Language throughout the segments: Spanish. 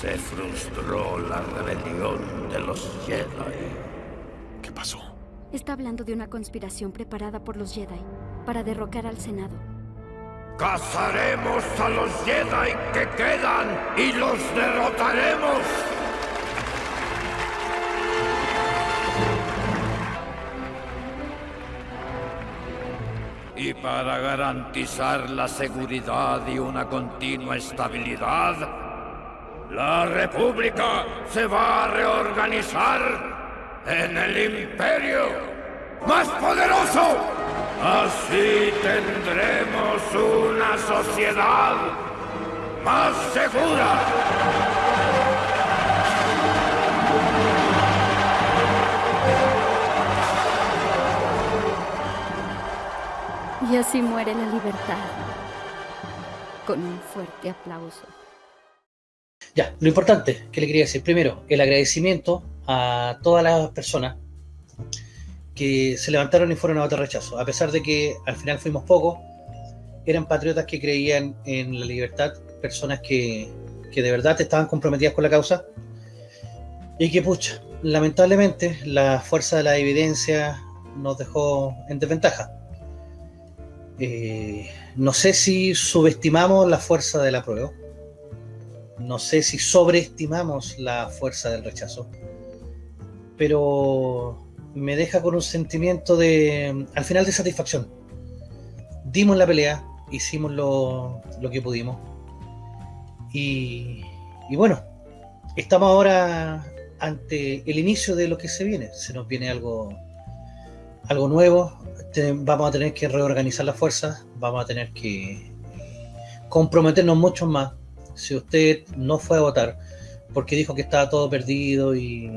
Se frustró la rebelión de los Jedi. ¿Qué pasó? Está hablando de una conspiración preparada por los Jedi para derrocar al Senado. Cazaremos a los Jedi que quedan y los derrotaremos. Y para garantizar la seguridad y una continua estabilidad, la República se va a reorganizar en el Imperio más poderoso. Así tendremos una sociedad más segura. Y así muere la libertad. Con un fuerte aplauso. Ya, lo importante que le quería decir, primero, el agradecimiento a todas las personas que se levantaron y fueron a votar rechazo, a pesar de que al final fuimos pocos, eran patriotas que creían en la libertad, personas que, que de verdad estaban comprometidas con la causa, y que pucha, lamentablemente la fuerza de la evidencia nos dejó en desventaja. Eh, no sé si subestimamos la fuerza de la prueba, no sé si sobreestimamos la fuerza del rechazo, pero me deja con un sentimiento de, al final, de satisfacción. Dimos la pelea, hicimos lo, lo que pudimos, y, y bueno, estamos ahora ante el inicio de lo que se viene. Se nos viene algo, algo nuevo, vamos a tener que reorganizar las fuerzas, vamos a tener que comprometernos mucho más. Si usted no fue a votar porque dijo que estaba todo perdido y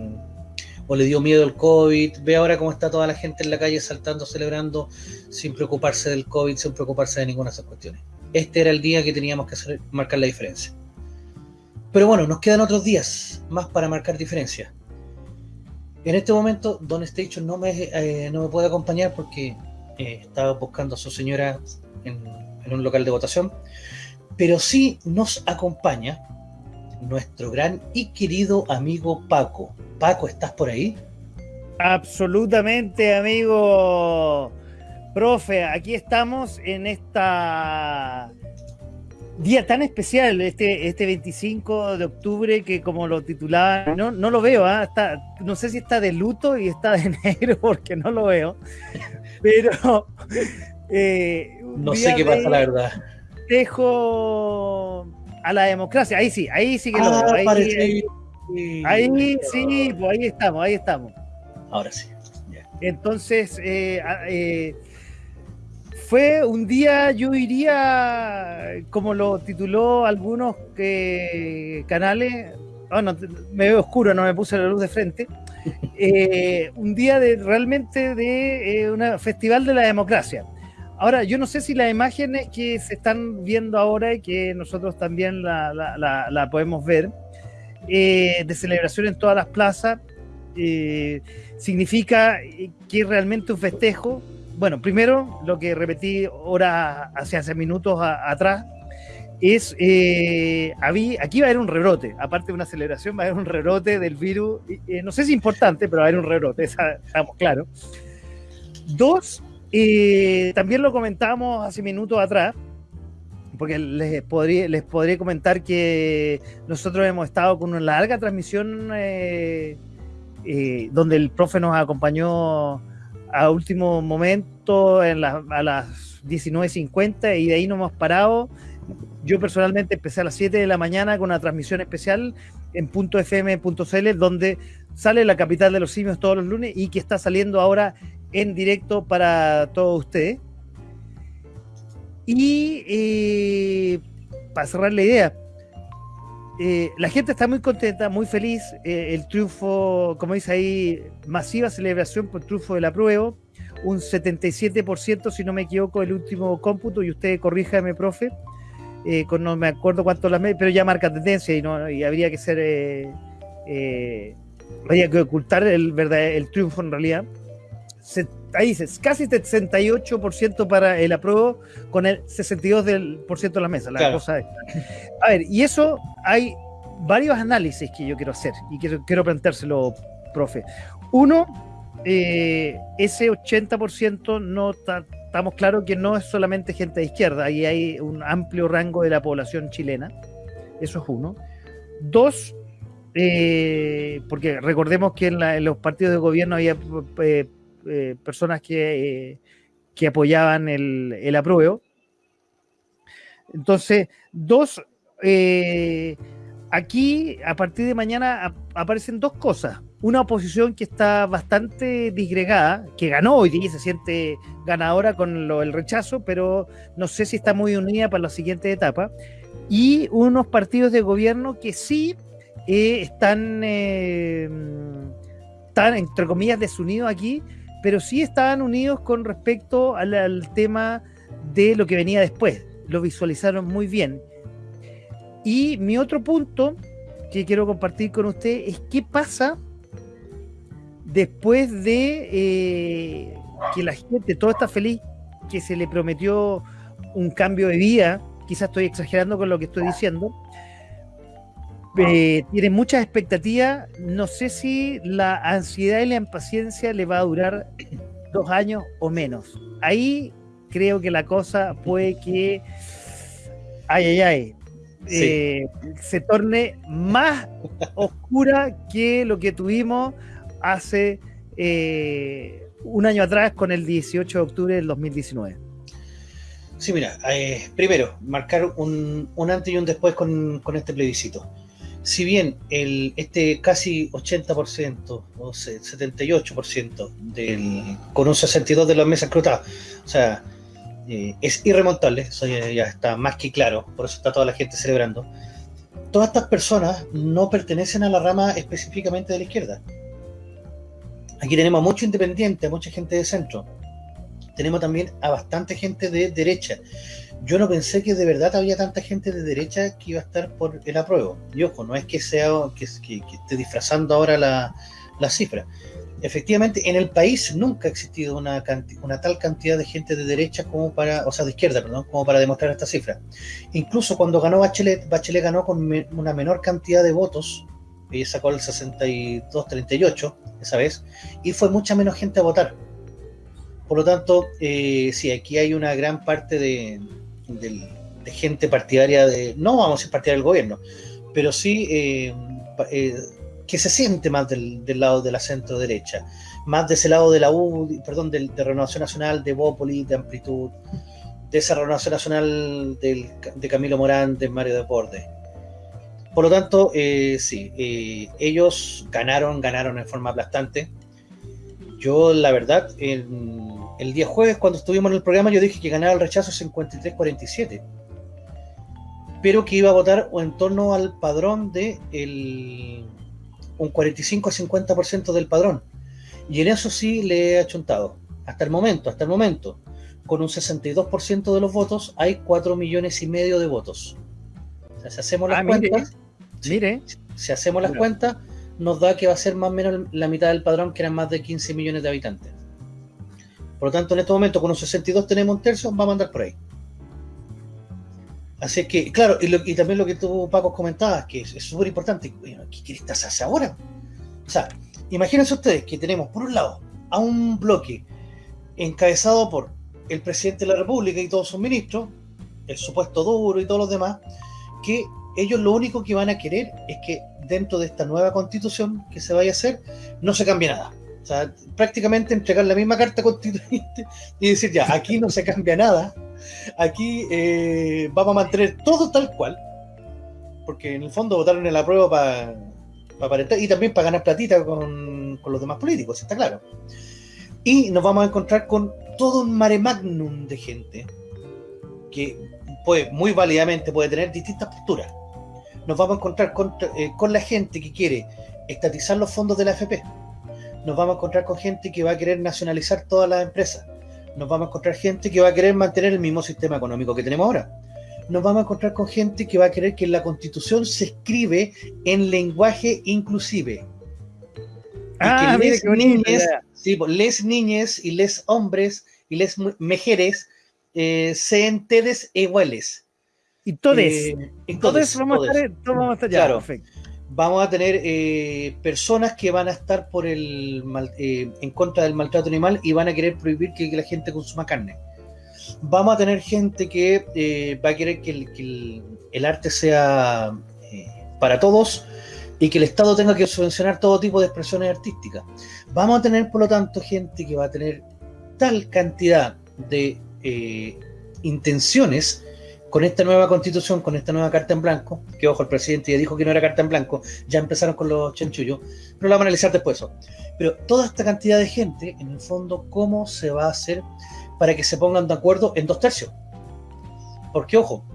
o le dio miedo el COVID, ve ahora cómo está toda la gente en la calle saltando, celebrando, sin preocuparse del COVID, sin preocuparse de ninguna de esas cuestiones. Este era el día que teníamos que marcar la diferencia. Pero bueno, nos quedan otros días más para marcar diferencia. En este momento, Don Station no me, eh, no me puede acompañar porque eh, estaba buscando a su señora en, un local de votación, pero sí nos acompaña nuestro gran y querido amigo Paco. Paco, ¿estás por ahí? Absolutamente, amigo. Profe, aquí estamos en esta día tan especial, este, este 25 de octubre, que como lo titulaba, no, no lo veo, ¿eh? está, no sé si está de luto y está de negro porque no lo veo, pero... Eh, no sé qué pasa, la verdad. Dejo a la democracia, ahí sí, ahí sí que lo ah, veo. Ahí, ahí, ahí sí, pues ahí estamos, ahí estamos. Ahora sí. Yeah. Entonces, eh, eh, fue un día, yo diría, como lo tituló algunos eh, canales, bueno, me veo oscuro, no me puse la luz de frente, un día de realmente de un festival de la democracia. Ahora, yo no sé si las imágenes que se están viendo ahora y que nosotros también la, podemos ver, eh, de celebración en todas las plazas, eh, significa que es realmente un festejo. Bueno, primero, lo que repetí ahora, hace, hace minutos atrás, es, eh, aquí va a haber un rebrote, aparte de una aceleración, va a haber un rebrote del virus, eh, no sé si es importante, pero va a haber un rebrote, estamos claros. Dos, eh, también lo comentábamos hace minutos atrás, porque les podría, les podría comentar que nosotros hemos estado con una larga transmisión eh, eh, donde el profe nos acompañó a último momento a las 19.50 y de ahí no hemos parado. Yo personalmente empecé a las 7 de la mañana con una transmisión especial en .fm.cl donde sale la capital de los simios todos los lunes y que está saliendo ahora en directo para todos ustedes. Y eh, para cerrar la idea, eh, la gente está muy contenta, muy feliz. Eh, el triunfo, como dice ahí, masiva celebración por triunfo del apruebo. Un 77%, si no me equivoco, el último cómputo, y usted corríjame, profe, con no me acuerdo cuánto las pero ya marca tendencia y, no, y habría que ser. Habría que ocultar el, el triunfo en realidad. Se, ahí dice, casi 68% para el apruebo con el 62% de la mesa. La Claro. cosa es. A ver, y eso hay varios análisis que yo quiero hacer y quiero, quiero planteárselo, profe. Uno, eh, ese 80% no estamos claros que no es solamente gente de izquierda, ahí hay un amplio rango de la población chilena, eso es uno. Dos, eh, porque recordemos que en, los partidos de gobierno había eh, personas que, que apoyaban el, el apruebo. Entonces, dos, aquí a partir de mañana aparecen dos cosas una oposición que está bastante disgregada, que ganó hoy día y se siente ganadora con lo, el rechazo, pero no sé si está muy unida para la siguiente etapa, y unos partidos de gobierno que sí eh, están, eh, están, entre comillas, desunidos aquí, pero sí estaban unidos con respecto al, tema de lo que venía después. Lo visualizaron muy bien. Y mi otro punto que quiero compartir con usted es qué pasa después de eh, que la gente, todo está feliz, que se le prometió un cambio de vida, quizás estoy exagerando con lo que estoy diciendo, eh, tiene muchas expectativas, no sé si la ansiedad y la impaciencia le va a durar dos años o menos. Ahí creo que la cosa puede que, ay, ay, ay, eh, se torne más oscura que lo que tuvimos hace eh, un año atrás con el 18 de octubre del 2019? Sí, mira, eh, primero, marcar un, antes y un después con, este plebiscito. Si bien el, este casi 80% o 78% del, con un 62 de las mesas cruzadas, o sea, eh, es irremontable, eso ya, está más que claro, por eso está toda la gente celebrando. Todas estas personas no pertenecen a la rama específicamente de la izquierda. Aquí tenemos a mucho independiente, a mucha gente de centro. Tenemos también a bastante gente de derecha. Yo no pensé que de verdad había tanta gente de derecha que iba a estar por el apruebo. Y ojo, no es que sea que, esté disfrazando ahora la, cifra. Efectivamente, en el país nunca ha existido una, una tal cantidad de gente de derecha como para, o sea, de izquierda, perdón, como para demostrar esta cifra. Incluso cuando ganó Bachelet, Bachelet ganó con una menor cantidad de votos ella sacó el 62-38 esa vez, y fue mucha menos gente a votar. Por lo tanto, eh, sí, aquí hay una gran parte de, gente partidaria de, no vamos a ser partidaria del gobierno, pero sí eh, eh, que se siente más del, lado de la centro derecha, más de ese lado de la U, perdón, de, Renovación Nacional, de Bópoli, de Amplitud, de esa Renovación Nacional de Camilo Morán, de Mario Deporte. Por lo tanto, eh, sí, ellos ganaron, ganaron en forma aplastante. Yo, la verdad, el, día jueves, cuando estuvimos en el programa, yo dije que ganaba el rechazo 53-47, pero que iba a votar en torno al padrón de un 45-50% del padrón. Y en eso sí le he achuntado. Hasta el momento, hasta el momento, con un 62% de los votos, hay 4 millones y medio de votos. O sea, si hacemos las ah, cuentas, Mire. Si hacemos las cuentas, nos da que va a ser más o menos la mitad del padrón, que eran más de 15 millones de habitantes. Por lo tanto, en este momento, con un 62 tenemos un tercio, vamos a andar por ahí. Así que, claro, y, también lo que tú, Paco, comentabas, que es súper importante. ¿Qué quieres hacer ahora? O sea, imagínense ustedes que tenemos, por un lado, a un bloque encabezado por el presidente de la República y todos sus ministros, el supuesto duro y todos los demás, que ellos lo único que van a querer es que dentro de esta nueva constitución que se vaya a hacer, no se cambie nada. O sea, prácticamente entregar la misma carta constituyente y decir, ya, aquí no se cambia nada, aquí eh, vamos a mantener todo tal cual, porque en el fondo votaron en la prueba para aparentar y también para ganar platita con, con los demás políticos, está claro. Y nos vamos a encontrar con todo un mare magnum de gente que puede, muy válidamente puede tener distintas posturas. Nos vamos a encontrar eh, con, la gente que quiere estatizar los fondos de la AFP, nos vamos a encontrar con gente que va a querer nacionalizar todas las empresas, nos vamos a encontrar gente que va a querer mantener el mismo sistema económico que tenemos ahora, nos vamos a encontrar con gente que va a querer que la constitución se escribe en lenguaje inclusive. Ah, que les, niñes, sí, pues, les niñes y les hombres y les mujeres eh, sean tedes iguales Y todos. Eh, y todes, vamos, a todes. estar, todos vamos a estar ya. Claro. Perfecto. Vamos a tener eh, personas que van a estar por el mal- eh, en contra del maltrato animal y van a querer prohibir que, la gente consuma carne. Vamos a tener gente que eh, va a querer que el, el- arte sea eh, para todos y que el Estado tenga que subvencionar todo tipo de expresiones artísticas. Vamos a tener, por lo tanto, gente que va a tener tal cantidad de intenciones con esta nueva constitución, con esta nueva carta en blanco, que ojo, el presidente ya dijo que no era carta en blanco, ya empezaron con los chanchullos, pero lo vamos a analizar después eso. Pero toda esta cantidad de gente, en el fondo, ¿cómo se va a hacer para que se pongan de acuerdo en dos tercios? Porque ojo,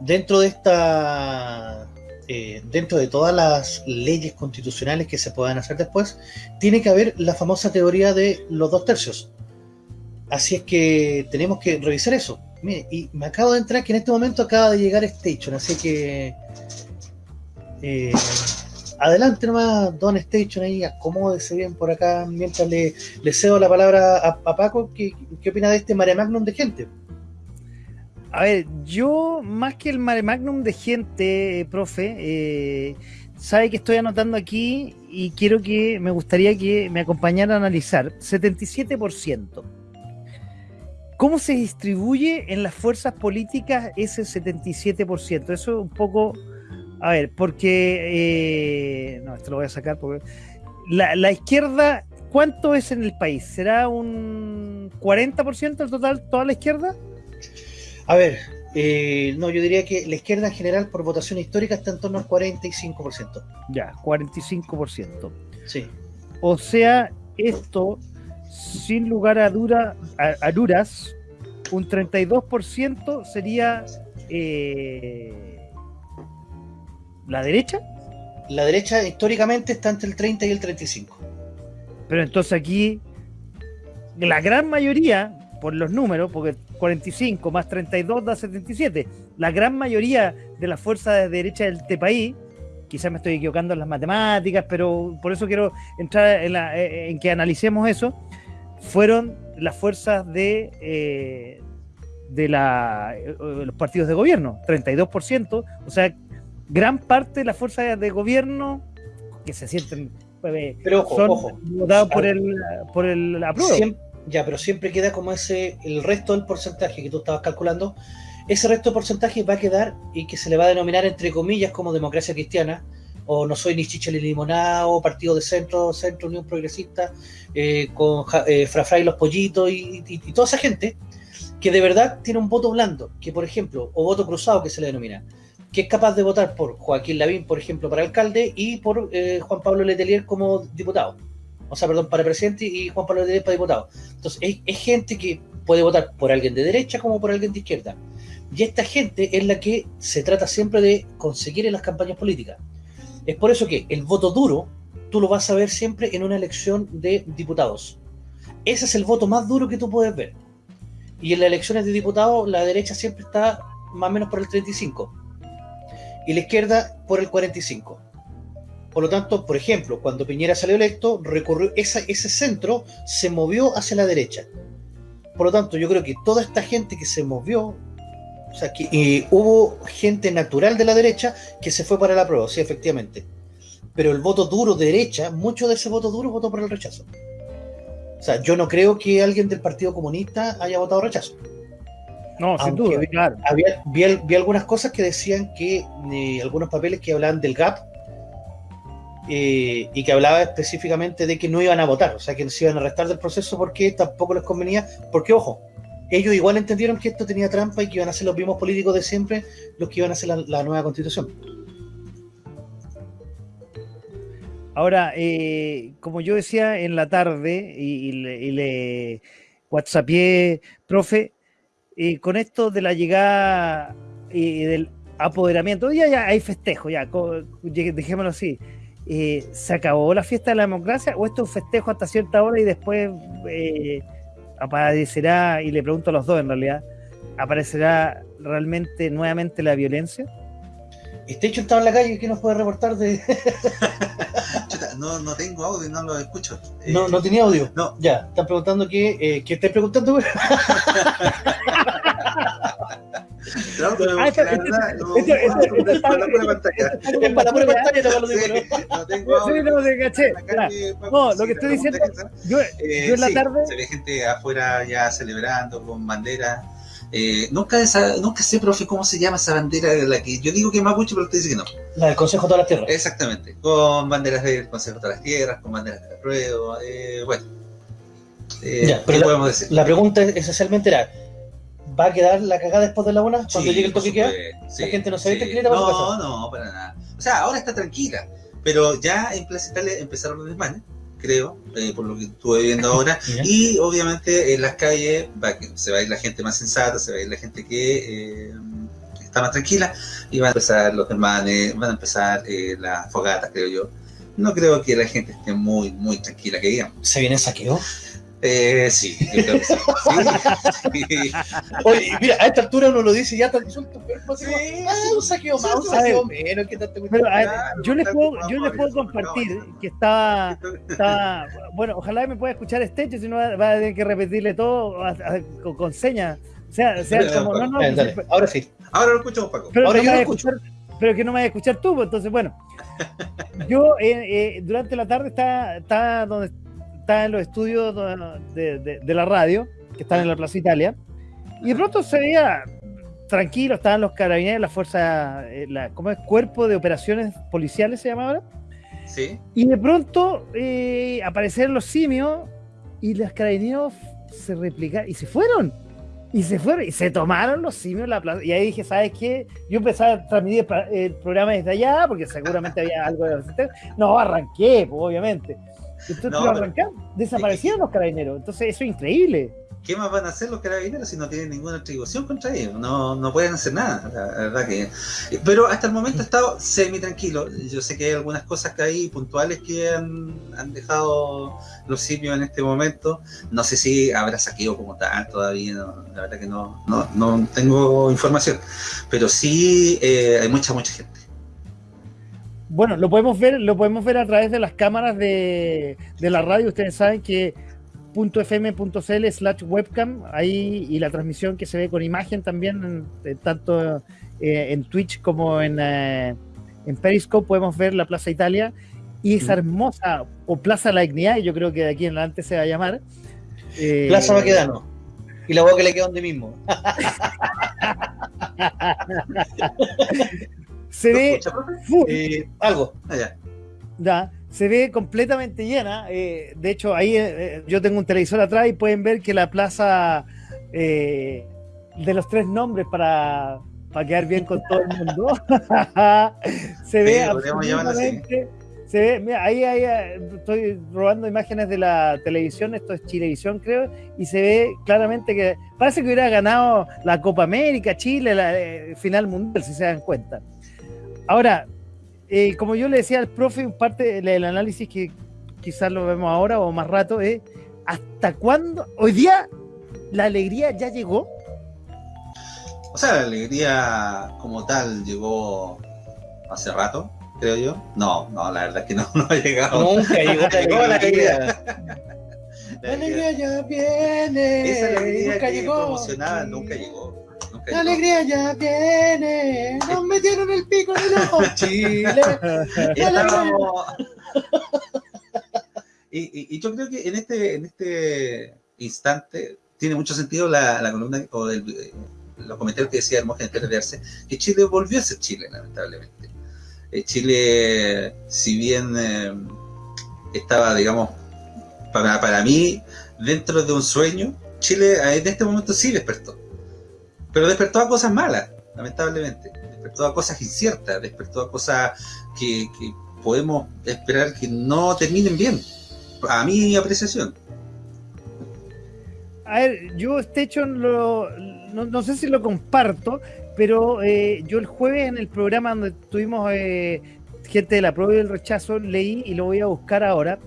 dentro de esta, eh, dentro de todas las leyes constitucionales que se puedan hacer después, tiene que haber la famosa teoría de los dos tercios. Así es que tenemos que revisar eso. Mire, y me acabo de entrar que en este momento acaba de llegar Station, así que eh, adelante nomás, Don Station, ahí acomódese bien por acá mientras le, le cedo la palabra a, Paco. ¿Qué, ¿Qué opina de este mare magnum de gente? A ver, yo más que el mare magnum de gente, eh, profe, eh, sabe que estoy anotando aquí y quiero que me gustaría que me acompañara a analizar 77%. ¿Cómo se distribuye en las fuerzas políticas ese 77%? Eso es un poco, a ver, porque, eh, no, esto lo voy a sacar porque la, la izquierda, ¿cuánto es en el país? ¿Será un 40% del total, toda la izquierda? A ver, eh, no, yo diría que la izquierda en general por votación histórica está en torno al 45%. Ya, 45%. Sí. O sea, esto, sin lugar a, dura, a, a duras, un 32% sería eh, la derecha. La derecha históricamente está entre el 30 y el 35. Pero entonces aquí, la gran mayoría, por los números, porque 45 más 32 da 77, la gran mayoría de las fuerzas de derecha de este país, quizás me estoy equivocando en las matemáticas, pero por eso quiero entrar en, la- eh, en que analicemos eso, fueron las fuerzas de, eh, de la, eh, los partidos de gobierno, 32%, o sea, gran parte de las fuerzas de gobierno que se sienten... eh, Pero ojo, son ojo. votados por el, por el apruebo. Ya, pero siempre queda como ese, el resto del porcentaje que tú estabas calculando, ese resto de porcentaje va a quedar y que se le va a denominar entre comillas como democracia cristiana, o no soy ni chicha ni limonada, o partido de centro, centro, Unión Progresista, eh, con eh, Frafra los pollitos y, y- toda esa gente que de verdad tiene un voto blando, que por ejemplo, o voto cruzado que se le denomina, que es capaz de votar por Joaquín Lavín, por ejemplo, para alcalde, y por eh, Juan Pablo Letelier como diputado. O sea, perdón, para presidente y Juan Pablo Letelier para diputado. Entonces, es, es gente que puede votar por alguien de derecha como por alguien de izquierda. Y esta gente es la que se trata siempre de conseguir en las campañas políticas. Es por eso que el voto duro tú lo vas a ver siempre en una elección de diputados. Ese es el voto más duro que tú puedes ver. Y en las elecciones de diputados la derecha siempre está más o menos por el 35 y la izquierda por el 45. Por lo tanto, por ejemplo, cuando Piñera salió electo, recorrió ese centro se movió hacia la derecha. Por lo tanto, yo creo que toda esta gente que se movió, o sea, que eh, hubo gente natural de la derecha que se fue para la prueba, sí, efectivamente. Pero el voto duro de derecha, mucho de ese voto duro votó por el rechazo. O sea, yo no creo que alguien del Partido Comunista haya votado rechazo. No, sin duda, vi- claro. Había, vi algunas cosas que decían que eh, algunos papeles que hablaban del GAP eh, y que hablaba específicamente de que no iban a votar, o sea, que se iban a restar del proceso porque tampoco les convenía, porque ojo, ellos igual entendieron que esto tenía trampa y que iban a ser los mismos políticos de siempre los que iban a hacer la, nueva constitución. Ahora, eh, como yo decía en la tarde y, le, y le whatsappié, profe, eh, con esto de la llegada y del apoderamiento, ya, ya hay festejo, ya, dejémoslo así. Eh, ¿Se acabó la fiesta de la democracia o esto es un festejo hasta cierta hora y después eh, aparecerá, y le pregunto a los dos en realidad, aparecerá realmente nuevamente la violencia? Este hecho estaba en la calle, ¿qué nos puede reportar de...? Chuta, no, no tengo audio, no lo escucho. Eh, no, no tenía audio. no. Ya, están preguntando que... Eh, ¿Qué estás preguntando? güey? No, pero Ah, esto- está- para la pantalla. Es para la pantalla, no tengo Sí, no, te caché. No, lo que estoy diciendo, yo, Eh, yo en la tarde, Se ve gente afuera ya celebrando con banderas. Eh, nunca, esa, nunca sé, profe, cómo se llama esa bandera de la que yo digo que es mapuche, pero usted dice que no. La del Consejo de todas las Tierras. Exactamente, con banderas del Consejo de todas las Tierras, con banderas de la prueba. Eh, bueno, eh, Ya, pero ¿qué la- podemos decir? La pregunta esencialmente era, ¿va a quedar la cagada después de la una? Cuando Sí, llegue el toque queda. sí, La gente no se sí. ve tranquilita para No, no, para nada. O sea, ahora está tranquila, pero ya en Plaza Italia empezaron los desmanes, creo, eh, por lo que estuve viendo ahora. Y obviamente en las calles va, se va a ir la gente más sensata, se va a ir la gente que eh, está más tranquila y van a empezar los desmanes, van a empezar eh, las fogatas, creo yo. No creo que la gente esté muy, muy tranquila, que digamos. ¿Se viene saqueo? Eh, sí, yo creo que sí. Sí, sí. Oye, mira, a esta altura uno lo dice ya tan suelto, pero no cómo, Sí, ah, un saqueo más, un saqueo menos, que tanto pero, a ver, yo les puedo, yo les puedo compartir no, que está, está, bueno, ojalá me pueda escuchar Estecho, si no va, va a tener que repetirle todo a- a- con, con señas. O sea, o sea, como, no, no, Dale, pues, dale, ahora sí. Ahora lo escuchamos, Paco. pero, Ahora que yo no lo me vaya a escuchar, pero que no me vaya a escuchar tú, pues, entonces, bueno. Yo eh, eh, durante la tarde estaba, estaba donde estaba en los estudios de, de- de la radio, que están en la Plaza Italia, y de pronto se veía tranquilo, estaban los carabineros, la fuerza, eh, la, ¿cómo es? Cuerpo de Operaciones Policiales se llama ahora. Sí. Y de pronto eh, aparecieron los simios y los carabineros se replicaron y se fueron. Y se fueron y se tomaron los simios la plaza. Y ahí dije, ¿sabes qué? Yo empecé a transmitir el programa desde allá porque seguramente había algo de No, arranqué, pues, obviamente. Entonces, No, arrancaron, desaparecieron los carabineros. Entonces, eso es increíble. ¿Qué más van a hacer los carabineros si no tienen ninguna atribución contra ellos? No, no pueden hacer nada, la, la verdad que... Pero hasta el momento he estado semi tranquilo. Yo sé que hay algunas cosas que hay puntuales que han, han dejado los simios en este momento. No sé si habrá saqueo como tal todavía, no, la verdad que no, no, no tengo información. Pero sí eh, hay mucha, mucha gente. Bueno, lo podemos ver, lo podemos ver a través de las cámaras de, de la radio. Ustedes saben que .fm.cl slash webcam, ahí y la transmisión que se ve con imagen también, en- en tanto eh, en Twitch como en, eh, en Periscope podemos ver la Plaza Italia y esa hermosa, o Plaza La Dignidad, yo creo que de aquí en adelante se va a llamar. eh, Plaza Baquedano. Y la boca que le queda donde mismo. Se ¿Lo ve full. Eh, algo. Allá. Ya, se ve completamente llena. eh, de hecho, ahí eh, yo tengo un televisor atrás y pueden ver que la plaza eh, de los tres nombres para, para quedar bien con todo el mundo se ve Sí, absolutamente. Se ve, mira, ahí, ahí eh, estoy robando imágenes de la televisión, esto es Chilevisión, creo, y se ve claramente que parece que hubiera ganado la Copa América, Chile, la eh, final mundial, si se dan cuenta. Ahora, eh, como yo le decía al profe, parte del análisis que quizás lo vemos ahora o más rato es ¿hasta cuándo? Hoy día la alegría ya llegó. O sea, la alegría como tal llegó hace rato, creo yo. No, no, la verdad es que no, no ha llegado. Nunca llegó la Llegó la alegría. La alegría- ya viene. Esa alegría nunca que llegó. promocionaba nunca llegó. La alegría ya viene. Nos metieron el pico en el ojo, Chile. Estábamos- y, y- y yo creo que en este, en este instante tiene mucho sentido la, la columna o el- eh, los comentarios que decía Hermógenes Arce, que Chile volvió a ser Chile, lamentablemente. Eh, Chile, si bien eh, estaba, digamos, para, para mí, dentro de un sueño, Chile en este momento sí despertó. Pero despertó a cosas malas, lamentablemente. Despertó a cosas inciertas, despertó a cosas que, podemos esperar que no terminen bien. A mi apreciación. A ver, yo este hecho no, no sé si lo comparto, pero eh, yo el jueves en el programa donde tuvimos eh, gente de la prueba y del rechazo, leí y lo voy a buscar ahora,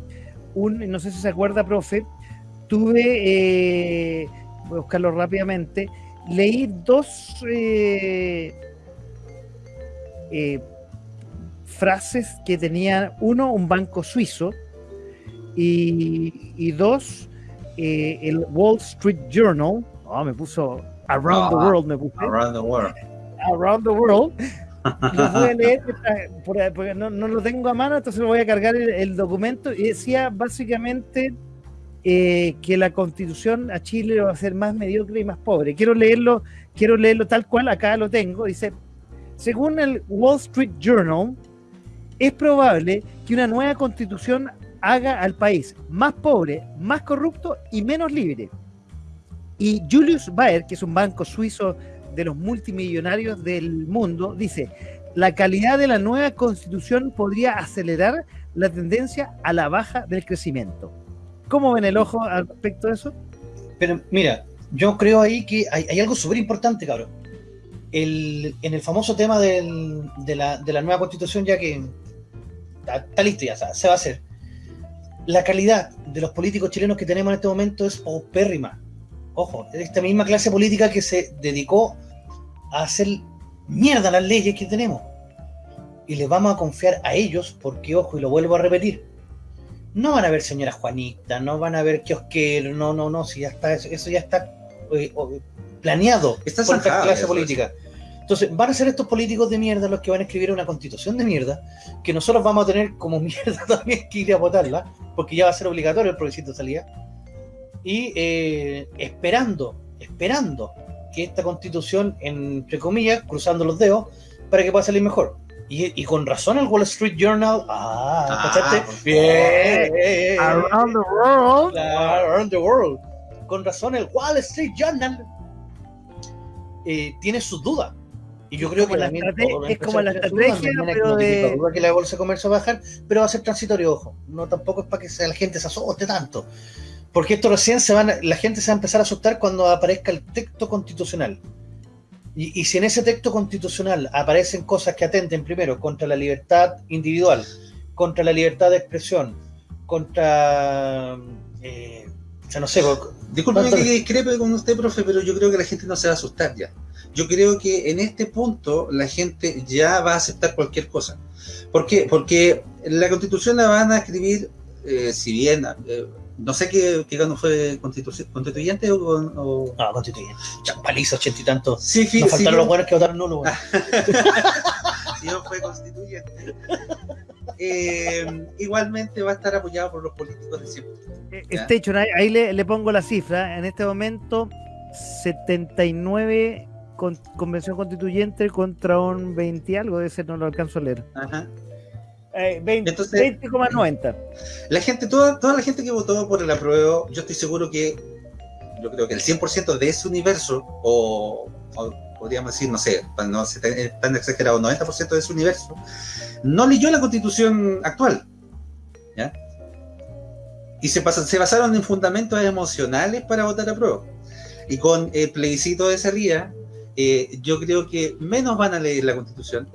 no sé si se acuerda, profe, tuve, eh, voy a buscarlo rápidamente, leí dos eh, eh, frases que tenían, uno, un banco suizo, y, y dos, eh, el Wall Street Journal, ah, me puso Around the Ah, World me puse. Around the World. Around the World. Lo voy a leer porque no, no lo tengo a mano, entonces voy a cargar el, el documento. Y decía básicamente eh, que la constitución a Chile va a ser más mediocre y más pobre. Quiero leerlo, quiero leerlo tal cual, acá lo tengo. Dice, según el Wall Street Journal, es probable que una nueva constitución haga al país más pobre, más corrupto y menos libre. Y Julius Baer, que es un banco suizo de los multimillonarios del mundo, dice, la calidad de la nueva constitución podría acelerar la tendencia a la baja del crecimiento. ¿Cómo ven el ojo al respecto de eso? Pero mira, yo creo ahí que hay, algo súper importante, cabrón. El, en el famoso tema de, la, nueva constitución, ya que está, está listo, ya se va a hacer. La calidad de los políticos chilenos que tenemos en este momento es paupérrima. Ojo, es esta misma clase política que se dedicó a hacer mierda las leyes que tenemos. Y les vamos a confiar a ellos, porque, ojo, y lo vuelvo a repetir, no van a ver señora Juanita, no van a ver kiosquero, no, no, no, si ya está, eso, eso ya está eh, planeado Está por esta clase eso, política. Entonces, van a ser estos políticos de mierda los que van a escribir una constitución de mierda, que nosotros vamos a tener como mierda también que ir a votarla, porque ya va a ser obligatorio el plebiscito de salida, y eh, esperando, esperando que esta constitución, entre comillas, cruzando los dedos, para que pueda salir mejor. Y, y con razón el Wall Street Journal, ah, Ah. Bien. Around the world. Around the world. Con razón, el Wall Street Journal eh, tiene sus dudas. Y yo Es creo que la es como la estrategia, pero de- duda que la bolsa de comercio va a bajar, pero va a ser transitorio, ojo. No tampoco es para que la gente se asuste tanto. Porque esto recién se van, la gente se va a empezar a asustar cuando aparezca el texto constitucional. Y, y si en ese texto constitucional aparecen cosas que atenten primero contra la libertad individual, contra la libertad de expresión, contra, eh, o sea, no sé, ¿Cuánto- que discrepe con usted, profe, pero yo creo que la gente no se va a asustar ya. Yo creo que en este punto la gente ya va a aceptar cualquier cosa. ¿Por qué? Porque la constitución la van a escribir, eh, si bien, eh, no sé qué, qué cuando fue constitu- constituyente o... o- no, constituyente, champaliza, ochenta y tantos. Sí, fi- Nos si faltaron bien- los buenos que votaron nulo. si no fue constituyente. Eh, igualmente va a estar apoyado por los políticos de siempre. Eh, Ya. Station, ahí, ahí le, le pongo la cifra. En este momento, 79 con, convención constituyente contra un 20 y algo, de ese no lo alcanzo a leer. Ajá. Eh, 20 Entonces- 20,90. La gente, toda, toda la gente que votó por el apruebo, yo estoy seguro que, yo creo que el 100% de ese universo, o, o podríamos decir, no sé, no ser tan, tan exagerado, 90% de ese universo, no leyó la constitución actual. ¿ya? Y se, pasan- se basaron en fundamentos emocionales para votar apruebo. Y con el plebiscito de salida, eh, yo creo que menos van a leer la constitución,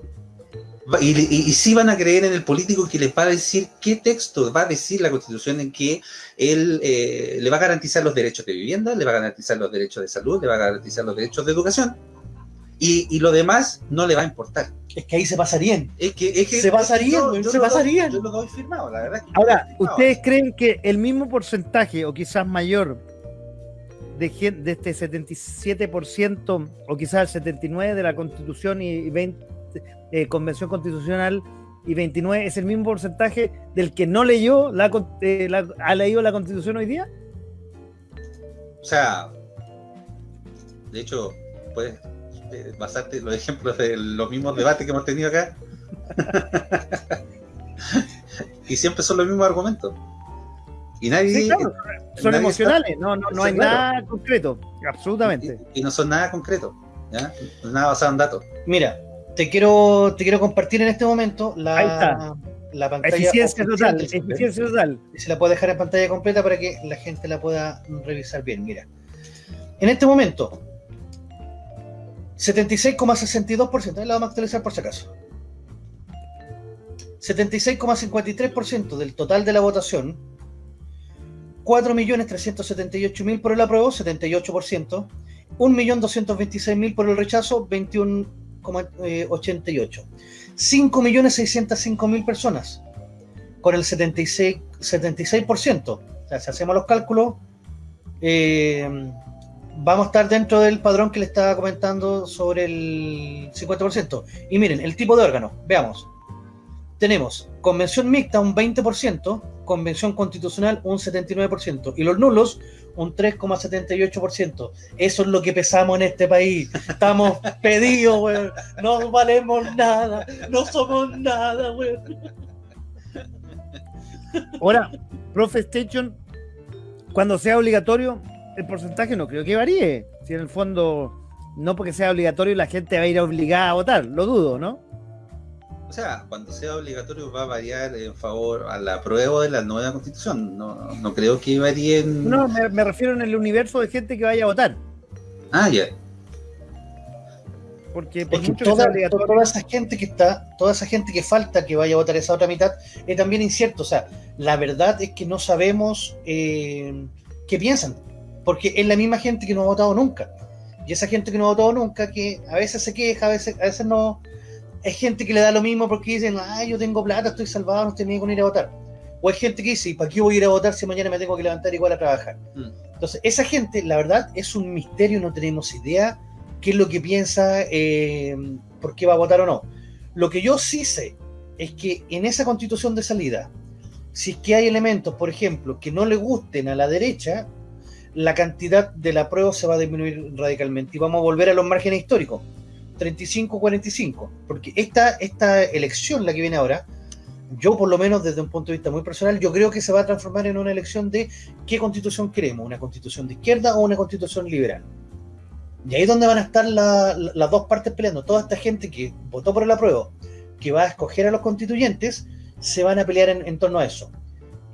Y, y, y sí van a creer en el político que les va a decir qué texto va a decir la constitución en que él eh, le va a garantizar los derechos de vivienda, le va a garantizar los derechos de salud, le va a garantizar los derechos de educación. Y, y lo demás no le va a importar. Es que ahí se pasarían. Es que, es que Se basarían, yo- se lo doy- basarían. Yo lo doy firmado, la verdad. es que Ahora. ¿ustedes creen que el mismo porcentaje, o quizás mayor, de, gen- de este 77% o quizás el 79% de la Constitución y 20, eh, Convención Constitucional y 29 es el mismo porcentaje del que no leyó la, eh, la- ha leído la Constitución hoy día? O sea, de hecho, puedes eh, basarte en los ejemplos de los mismos debates que hemos tenido acá. y siempre son los mismos argumentos. Y nadie. Sí, claro, son nadie emocionales, no, no, no hay claro. nada concreto, absolutamente. Y, y no son nada concreto, ¿ya? Nada basado en datos. Mira, te quiero, te quiero compartir en este momento la, Ahí está. la pantalla. Eficiencia total, eficiencia total. se la puedo dejar en pantalla completa para que la gente la pueda revisar bien. Mira, en este momento, 76,62%, ahí la vamos a actualizar por si acaso. 76,53% del total de la votación, 4.378.000 por el apruebo, 78%, 1.226.000 por el rechazo, 21,88%. 5.605.000 personas, con el 76%. 76%. O sea, si hacemos los cálculos, eh, vamos a estar dentro del padrón que le estaba comentando sobre el 50%. Y miren, el tipo de órgano, veamos. Tenemos convención mixta un 20%, convención constitucional un 79% y los nulos un 3,78%. Eso es lo que pesamos en este país. Estamos pedidos, weón. No valemos nada. No somos nada, weón. Ahora, Profe Station, cuando sea obligatorio, el porcentaje no creo que varíe. Si en el fondo, no porque sea obligatorio, la gente va a ir obligada a votar. Lo dudo, ¿no? O sea, cuando sea obligatorio va a variar en favor a la prueba de la nueva constitución. No, no creo que varíe en... No, me, me refiero en el universo de gente que vaya a votar. Ah, ya. Porque por Es que mucho que toda, sea obligatorio- toda esa gente que está, toda esa gente que falta que vaya a votar esa otra mitad, es también incierto. O sea, la verdad es que no sabemos eh, qué piensan, porque es la misma gente que no ha votado nunca. Y esa gente que no ha votado nunca, que a veces se queja, a veces, a veces no, es gente que le da lo mismo porque dicen, ah, yo tengo plata, estoy salvado, no estoy ni con ir a votar. O hay gente que dice, ¿y para qué voy a ir a votar si mañana me tengo que levantar igual a trabajar? Mm. Entonces, esa gente, la verdad, es un misterio, no tenemos idea qué es lo que piensa, eh, por qué va a votar o no. Lo que yo sí sé es que en esa constitución de salida, si es que hay elementos, por ejemplo, que no le gusten a la derecha, la cantidad de la prueba se va a disminuir radicalmente y vamos a volver a los márgenes históricos, 35-45, porque esta, esta elección, la que viene ahora, yo por lo menos desde un punto de vista muy personal, yo creo que se va a transformar en una elección de qué constitución queremos, una constitución de izquierda o una constitución liberal. Y ahí es donde van a estar la- la- las dos partes peleando. Toda esta gente que votó por el apruebo, que va a escoger a los constituyentes, se van a pelear en, torno a eso.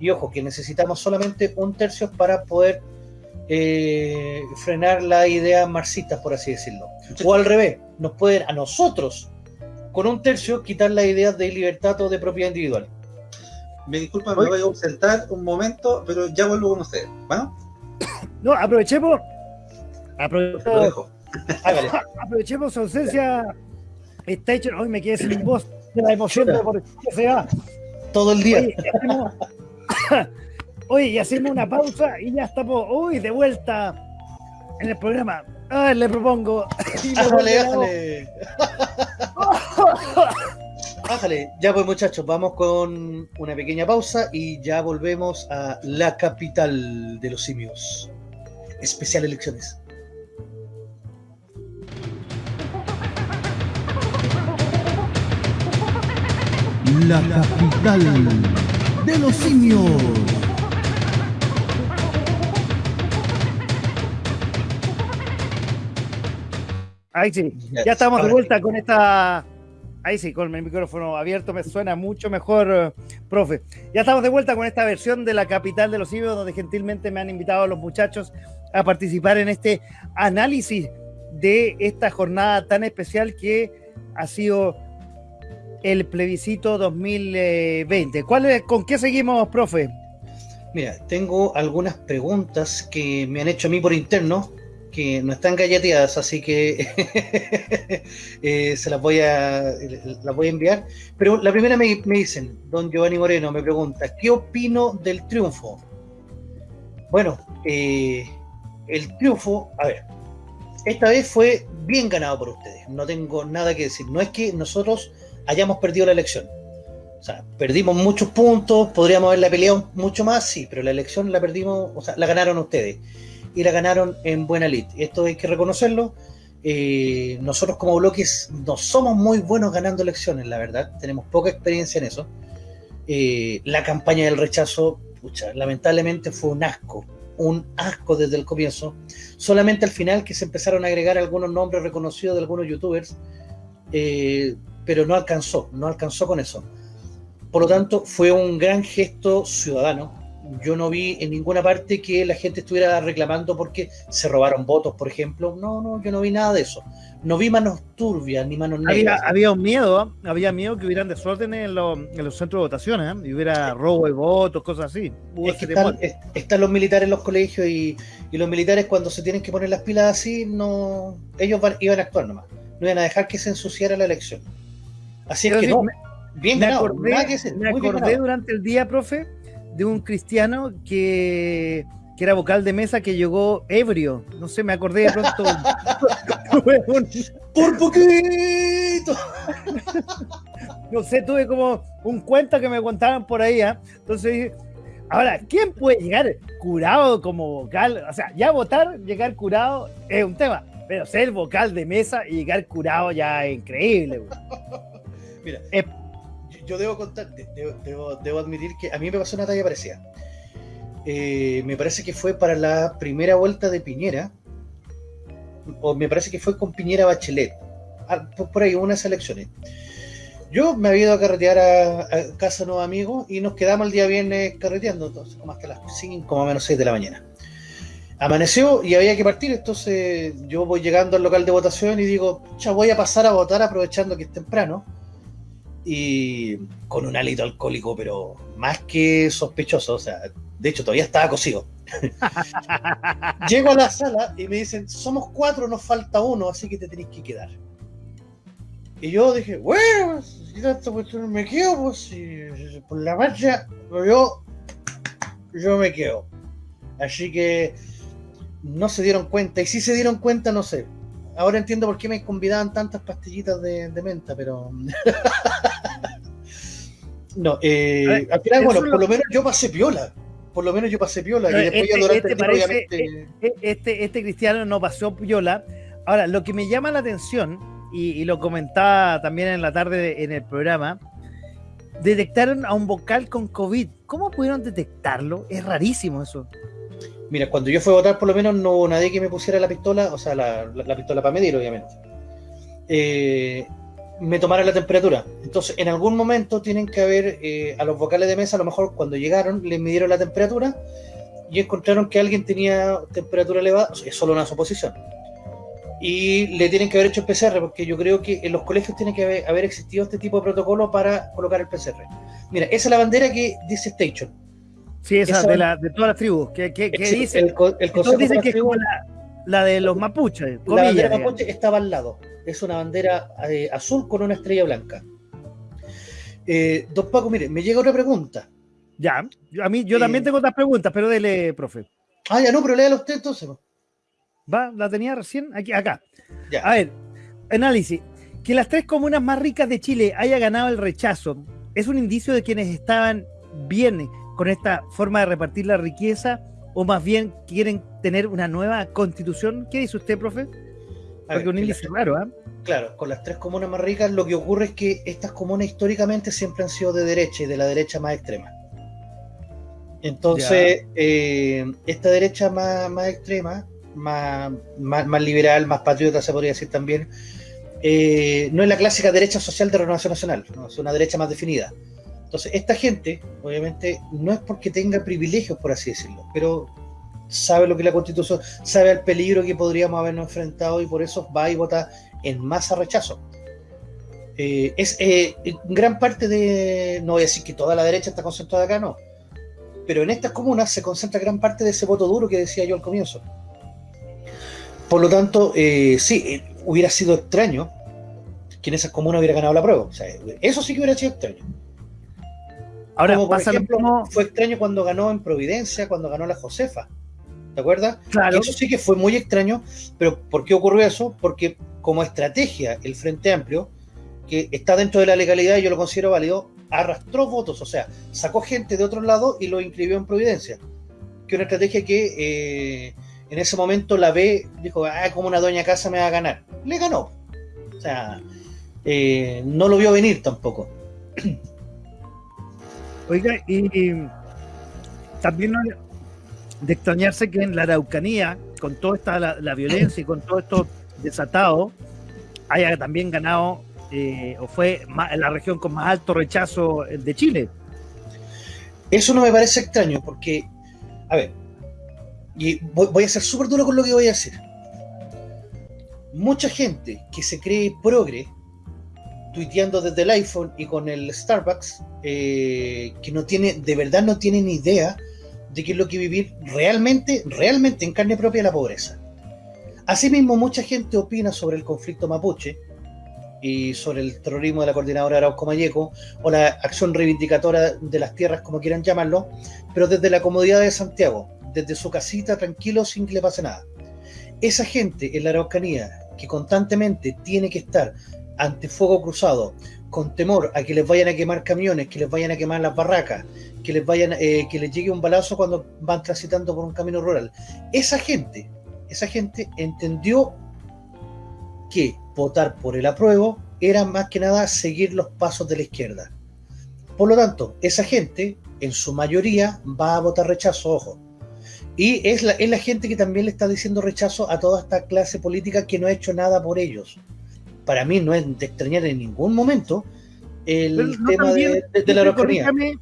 Y ojo, que necesitamos solamente un tercio para poder eh, frenar la idea marxista, por así decirlo. O al revés, nos pueden a nosotros, con un tercio, quitar la idea de libertad o de propiedad individual. Me disculpa, me voy a ausentar un momento, pero ya vuelvo con ustedes. ¿Bueno? No, aprovechemos. Lo Aprovechemos, dejo. Hágale. aprovechemos su ausencia. Station, hoy me quedé sin voz de la emoción de por qué se va. Todo el día. Oye, y hacemos, Oye, y hacemos una pausa y ya estamos, uy, de vuelta en el programa. Ah, le propongo. Ájale, ájale. Ájale. Ya pues muchachos, vamos con una pequeña pausa y ya volvemos a la capital de los simios. Especial elecciones. La capital de los simios. Ahí sí, ya estamos de vuelta con esta. Ahí sí, con el micrófono abierto me suena mucho mejor, eh, profe. Ya estamos de vuelta con esta versión de la capital de los simios, donde gentilmente me han invitado a los muchachos a participar en este análisis de esta jornada tan especial que ha sido el plebiscito 2020. ¿Cuál es- ¿Con qué seguimos, profe? Mira, tengo algunas preguntas que me han hecho a mí por interno, que no están galleteadas, así que eh, se las voy a las voy a enviar. Pero la primera me, me dicen, don Giovanni Moreno me pregunta, ¿qué opino del triunfo? Bueno, eh, el triunfo, a ver, esta vez fue bien ganado por ustedes, no tengo nada que decir. No es que nosotros hayamos perdido la elección. O sea, perdimos muchos puntos, podríamos haberla peleado mucho más, sí, pero la elección la perdimos, o sea, la ganaron ustedes. Y la ganaron en buena lid. Esto hay que reconocerlo. Eh, nosotros como bloques no somos muy buenos ganando elecciones, la verdad. Tenemos poca experiencia en eso. Eh, la campaña del rechazo, pucha, lamentablemente fue un asco. Un asco desde el comienzo. Solamente al final que se empezaron a agregar algunos nombres reconocidos de algunos youtubers. eh, pero no alcanzó, no alcanzó con eso. Por lo tanto, fue un gran gesto ciudadano. Yo no vi en ninguna parte que la gente estuviera reclamando porque se robaron votos, por ejemplo. No, no, yo no vi nada de eso. No vi manos turbias ni manos Había, negras. había un miedo, había miedo que hubieran desórdenes en, los- en los centros de votaciones, ¿ah? y hubiera robo de votos, cosas así. Hubo Es que están, temor. es- están los militares en los colegios y, y los militares cuando se tienen que poner las pilas así, no, ellos van- iban a actuar nomás. No iban a dejar que se ensuciara la elección. Así es que sí, no, me- bien me ganado, acordé, que decir, me bien acordé durante el día, profe, de un cristiano que que era vocal de mesa que llegó ebrio. No sé, me acordé de pronto. ¡Por poquito! no sé, tuve como un cuento que me contaban por ahí. ¿ah? Entonces dije, ahora, ¿quién puede llegar curado como vocal? O sea, ya votar, llegar curado es un tema. Pero ser vocal de mesa y llegar curado ya es increíble. güey. Mira, Eh. Yo, debo contar, de- debo, admitir que a mí me pasó una talla parecida. Eh, me parece que fue para la primera vuelta de Piñera, o me parece que fue con Piñera Bachelet, Ah, por, por ahí, unas elecciones. Yo me había ido a carretear a, a casa de unos amigos y nos quedamos el día viernes carreteando, entonces, como hasta las 5, como menos 6 de la mañana. Amaneció y había que partir, entonces yo voy llegando al local de votación y digo, ya voy a pasar a votar aprovechando que es temprano. Y con un hálito alcohólico, pero más que sospechoso, o sea, de hecho todavía estaba cocido. Llego a la sala y me dicen, somos cuatro, nos falta uno, así que te tenés que quedar. Y yo dije, bueno, si tanto cuestión me quedo, pues si- por la marcha, pues yo, yo me quedo. Así que no se dieron cuenta, y si se dieron cuenta, no sé. Ahora entiendo por qué me convidaban tantas pastillitas de, de menta, pero. no, eh, ver, al final, bueno, lo- por lo menos yo pasé piola. Por lo menos yo pasé piola. Y después ya este- durante este parece- obviamente. E- Este, este cristiano no pasó piola. Ahora, lo que me llama la atención, y, y lo comentaba también en la tarde en el programa, detectaron a un vocal con COVID. ¿Cómo pudieron detectarlo? Es rarísimo eso. Mira, cuando yo fui a votar, por lo menos no hubo nadie que me pusiera la pistola, o sea, la, la- la pistola para medir, obviamente. Eh, me tomara la temperatura. Entonces, en algún momento tienen que haber eh, a los vocales de mesa, a lo mejor cuando llegaron, les midieron la temperatura y encontraron que alguien tenía temperatura elevada, es solo una suposición. Y le tienen que haber hecho el PCR, porque yo creo que en los colegios tiene que haber, haber existido este tipo de protocolo para colocar el PCR. Mira, esa es la bandera que dice Station. Sí, esa, Esa- de, la, de todas las tribus. Que, que, que Sí, dice, el, el dicen que es como la, la de los mapuches. La bandera digamos. mapuche estaba al lado. Es una bandera eh, azul con una estrella blanca. Eh, don Paco, mire, me llega otra pregunta. Ya, a mí yo Eh, también tengo otras preguntas, pero dele, profe. Ah, ya no, pero léala usted entonces. Va, la tenía recién aquí, acá. Ya. A ver, análisis. Que las tres comunas más ricas de Chile haya ganado el rechazo, ¿es un indicio de quienes estaban bien con esta forma de repartir la riqueza o más bien quieren tener una nueva constitución? ¿Qué dice usted, profe? Porque ver, un índice las- raro, ¿ah? Claro, con las tres comunas más ricas, lo que ocurre es que estas comunas históricamente siempre han sido de derecha y de la derecha más extrema. Entonces, eh, esta derecha más, más extrema, más, más, más liberal, más patriota, se podría decir también, eh, no es la clásica derecha social de Renovación Nacional, ¿no? es una derecha más definida. Entonces, esta gente, obviamente, no es porque tenga privilegios, por así decirlo, pero sabe lo que es la constitución, sabe el peligro que podríamos habernos enfrentado y por eso va y vota en masa rechazo. Eh, es eh, gran parte de, no voy a decir que toda la derecha está concentrada acá, no, pero en estas comunas se concentra gran parte de ese voto duro que decía yo al comienzo. Por lo tanto, eh, sí, eh, hubiera sido extraño que en esas comunas hubiera ganado la prueba. O sea, eso sí que hubiera sido extraño. Ahora Como por pasa ejemplo, fue extraño cuando ganó en Providencia, cuando ganó la Josefa. ¿Te acuerdas? Claro, Eso sí que fue muy extraño, pero ¿por qué ocurrió eso? Porque como estrategia, el Frente Amplio, que está dentro de la legalidad y yo lo considero válido, arrastró votos, o sea, sacó gente de otro lado y lo inscribió en Providencia. Que una estrategia que eh, en ese momento la B dijo, ah, como una doña casa me va a ganar. Le ganó. O sea, eh, no lo vio venir tampoco. Oiga, y, también de extrañarse que en la Araucanía, con toda esta la, violencia y con todo esto desatado, haya también ganado eh, o fue ma- la región con más alto rechazo de Chile. Eso no me parece extraño, porque, a ver, y voy, voy a ser súper duro con lo que voy a decir. Mucha gente que se cree progre, tuiteando desde el iPhone y con el Starbucks, eh, que no tiene, de verdad no tiene ni idea de qué es lo que vivir realmente, realmente en carne propia la pobreza. Asimismo, mucha gente opina sobre el conflicto mapuche y sobre el terrorismo de la coordinadora Arauco Mayeco o la acción reivindicadora de las tierras, como quieran llamarlo, pero desde la comodidad de Santiago, desde su casita tranquilo sin que le pase nada. Esa gente en la Araucanía que constantemente tiene que estar ante fuego cruzado, con temor a que les vayan a quemar camiones, que les vayan a quemar las barracas, que les vayan, eh, que les llegue un balazo cuando van transitando por un camino rural. Esa gente, esa gente entendió que votar por el apruebo era más que nada seguir los pasos de la izquierda. Por lo tanto, esa gente, en su mayoría, va a votar rechazo, ojo. Y es la, es la gente que también le está diciendo rechazo a toda esta clase política que no ha hecho nada por ellos. Para mí no es de extrañar en ningún momento el no tema también, de, de- de la Araucanía. Corríjame,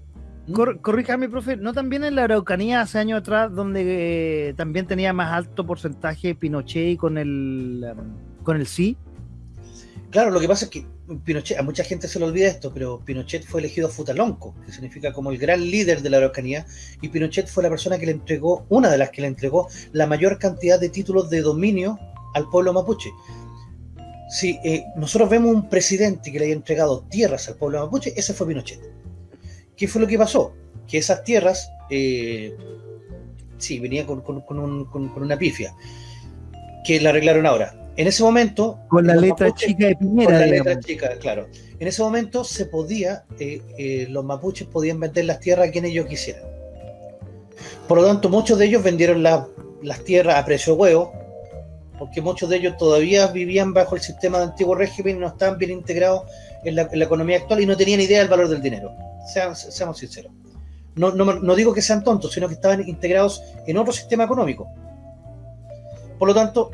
cor- corríjame, profe, ¿no también en la Araucanía hace años atrás, donde eh, también tenía más alto porcentaje Pinochet y con el, um, con el sí? Claro, lo que pasa es que Pinochet, a mucha gente se le olvida esto, pero Pinochet fue elegido futalonco, que significa como el gran líder de la Araucanía, y Pinochet fue la persona que le entregó, una de las que le entregó la mayor cantidad de títulos de dominio al pueblo mapuche. Si eh, nosotros vemos un presidente que le haya entregado tierras al pueblo mapuche, ese fue Pinochet. ¿Qué fue lo que pasó? Que esas tierras, eh, sí, venía con, con- con un- con- con una pifia, que la arreglaron ahora. En ese momento... Con la letra mapuches- chica de con Piñera. la digamos. letra chica, claro. En ese momento se podía, eh, eh, los mapuches podían vender las tierras a quien ellos quisieran. Por lo tanto, muchos de ellos vendieron la- las tierras a precio huevo, porque muchos de ellos todavía vivían bajo el sistema de antiguo régimen y no estaban bien integrados en la, economía actual y no tenían idea del valor del dinero. Seamos sinceros. No, digo que sean tontos, sino que estaban integrados en otro sistema económico. Por lo tanto,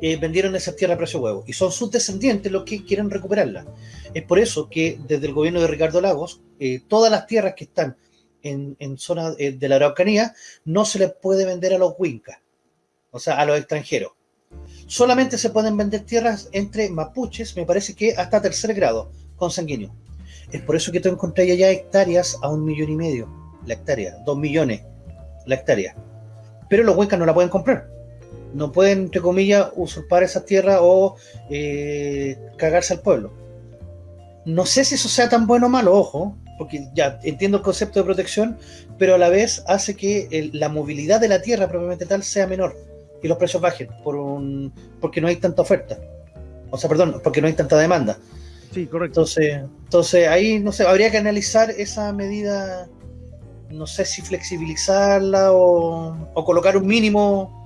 eh, vendieron esas tierras a precio huevo y son sus descendientes los que quieren recuperarlas. Es por eso que desde el gobierno de Ricardo Lagos, eh, todas las tierras que están en, en zona eh, de la Araucanía no se les puede vender a los huincas, o sea, a los extranjeros. Solamente se pueden vender tierras entre mapuches, me parece que hasta tercer grado, consanguíneo. Es por eso que tú encontrás allá hectáreas a un millón y medio la hectárea, dos millones la hectárea. Pero los huincas no la pueden comprar no pueden, entre comillas, usurpar esas tierras o eh, cagarse al pueblo. No sé si eso sea tan bueno o malo, ojo, porque ya entiendo el concepto de protección, pero a la vez hace que la movilidad de la tierra propiamente tal sea menor y los precios bajen por un, porque no hay tanta oferta. O sea, perdón, porque no hay tanta demanda. Sí, correcto. Entonces, entonces ahí, no sé, habría que analizar esa medida, no sé si flexibilizarla o, o colocar un mínimo,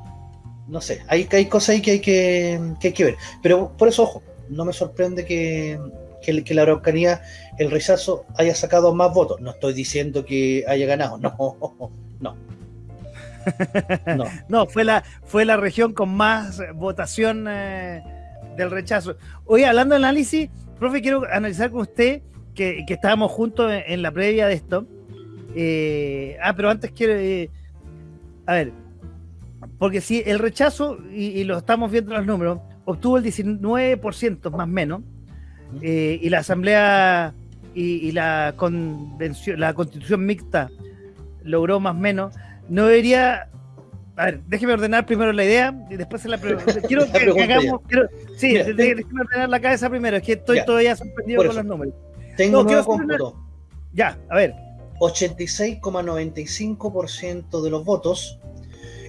no sé, hay, hay cosas ahí que hay que, que hay que ver. Pero por eso, ojo, no me sorprende que, que, que la Araucanía, el rechazo, haya sacado más votos. No estoy diciendo que haya ganado, no, no. No. Fue la, fue la región con más votación eh, del rechazo. Hoy hablando de análisis, profe, quiero analizar con usted que, estábamos juntos en, la previa de esto. Eh, ah, pero antes quiero... eh, a ver, porque si el rechazo, y, lo estamos viendo en los números, obtuvo el 19% más o menos, y la asamblea y, y la convención, la constitución mixta logró más o menos, no debería. A ver, déjeme ordenar primero la idea y después se la pregunta. Quiero La que, hagamos. quiero- sí, Mira, de- tengo- déjeme ordenar la cabeza primero, es que estoy Ya. todavía sorprendido con los números. Tengo No, un nuevo hacer una- cómputo. Ya, a ver. 86,95% de los votos,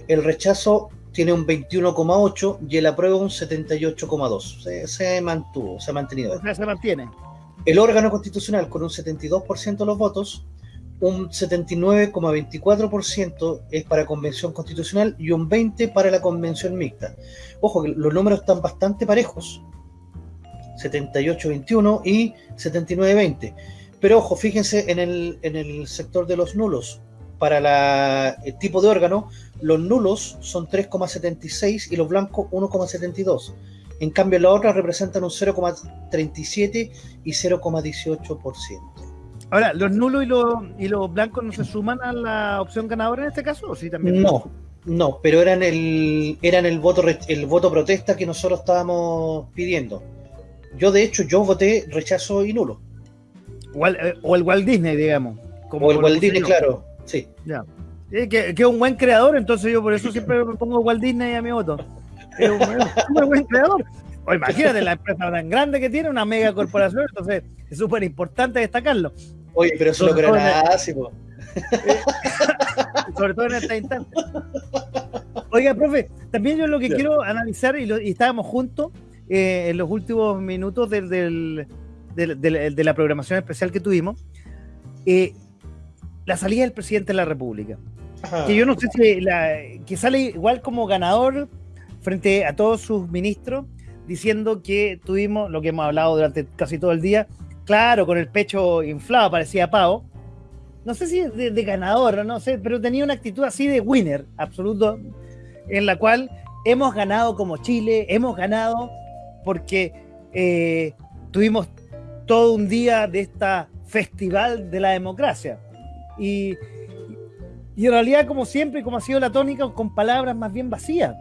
el rechazo tiene un 21,8% y el apruebo un 78,2%. Se, se mantuvo, se ha mantenido. O sea, se mantiene. El órgano constitucional con un 72% de los votos, un 79,24% es para convención constitucional y un 20% para la convención mixta. Ojo que los números están bastante parejos, 78-21 y 79-20. Pero ojo, fíjense en el, en el sector de los nulos. Para la- el tipo de órgano, los nulos son 3,76 y los blancos 1,72. En cambio, las otras representan un 0,37 y 0,18%. Ahora, ¿los nulos y los, y los blancos no se suman a la opción ganadora en este caso? ¿O sí también? No, no, pero eran el, eran el voto el voto protesta que nosotros estábamos pidiendo. Yo, de hecho, yo voté rechazo y nulo. O el, eh, o el Walt Disney, digamos. como O el Walt Disney, claro. Sí. Ya. Eh, que, que es un buen creador, entonces yo por eso siempre me pongo Walt Disney a mi voto. Es un, buen creador. O imagínate la empresa tan grande que tiene, una mega corporación, entonces es súper importante destacarlo. Oye, pero eso lo po. sobre todo en esta instancia. Oiga, profe, también yo lo que quiero analizar, y, lo- y estábamos juntos eh, en los últimos minutos del, del- del- del- de la programación especial que tuvimos, eh, la salida del presidente de la República. Ajá. Que yo no sé si la, que sale igual como ganador frente a todos sus ministros, diciendo que tuvimos lo que hemos hablado durante casi todo el día, claro, con el pecho inflado, parecía pavo. No sé si de, de ganador, no sé, pero tenía una actitud así de winner absoluto, en la cual hemos ganado como Chile, hemos ganado porque eh, tuvimos todo un día de esta festival de la democracia. Y, y en realidad, como siempre, como ha sido la tónica, con palabras más bien vacías.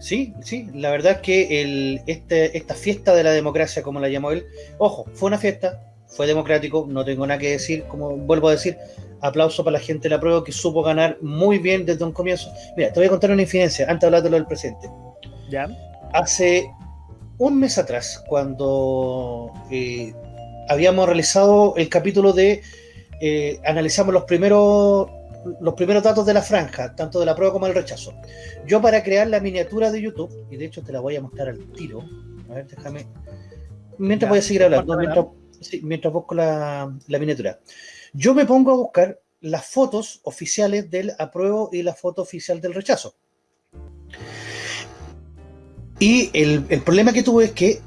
Sí, sí, la verdad es que el, este, esta fiesta de la democracia, como la llamó él, ojo, fue una fiesta, fue democrático, no tengo nada que decir, como vuelvo a decir, aplauso para la gente de la prueba que supo ganar muy bien desde un comienzo. Mira, te voy a contar una infidencia, antes de hablar de lo del presidente. ¿Ya? Hace un mes atrás, cuando eh, habíamos realizado el capítulo de eh, analizamos los primeros los primeros datos de la franja, tanto de la prueba como del rechazo. Yo para crear la miniatura de YouTube, y de hecho te la voy a mostrar al tiro, a ver, déjame, mientras Ya, voy a seguir hablando, mientras, sí, mientras busco la, la miniatura. Yo me pongo a buscar las fotos oficiales del apruebo y la foto oficial del rechazo. Y el, el problema que tuve es que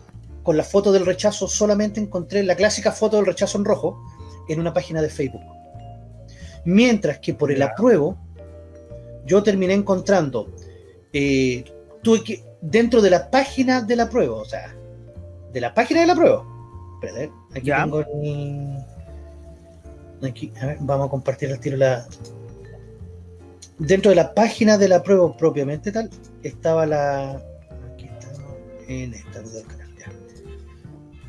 con la foto del rechazo solamente encontré la clásica foto del rechazo en rojo en una página de Facebook. Mientras que por el apruebo, yo terminé encontrando, eh, tuve que, dentro de la página del apruebo, o sea, de la página del apruebo. Espérate, aquí Ya. tengo el. Aquí, a ver, vamos a compartir el tiro la. Dentro de la página del apruebo propiamente tal, estaba la. Aquí está, en esta del canal, ya.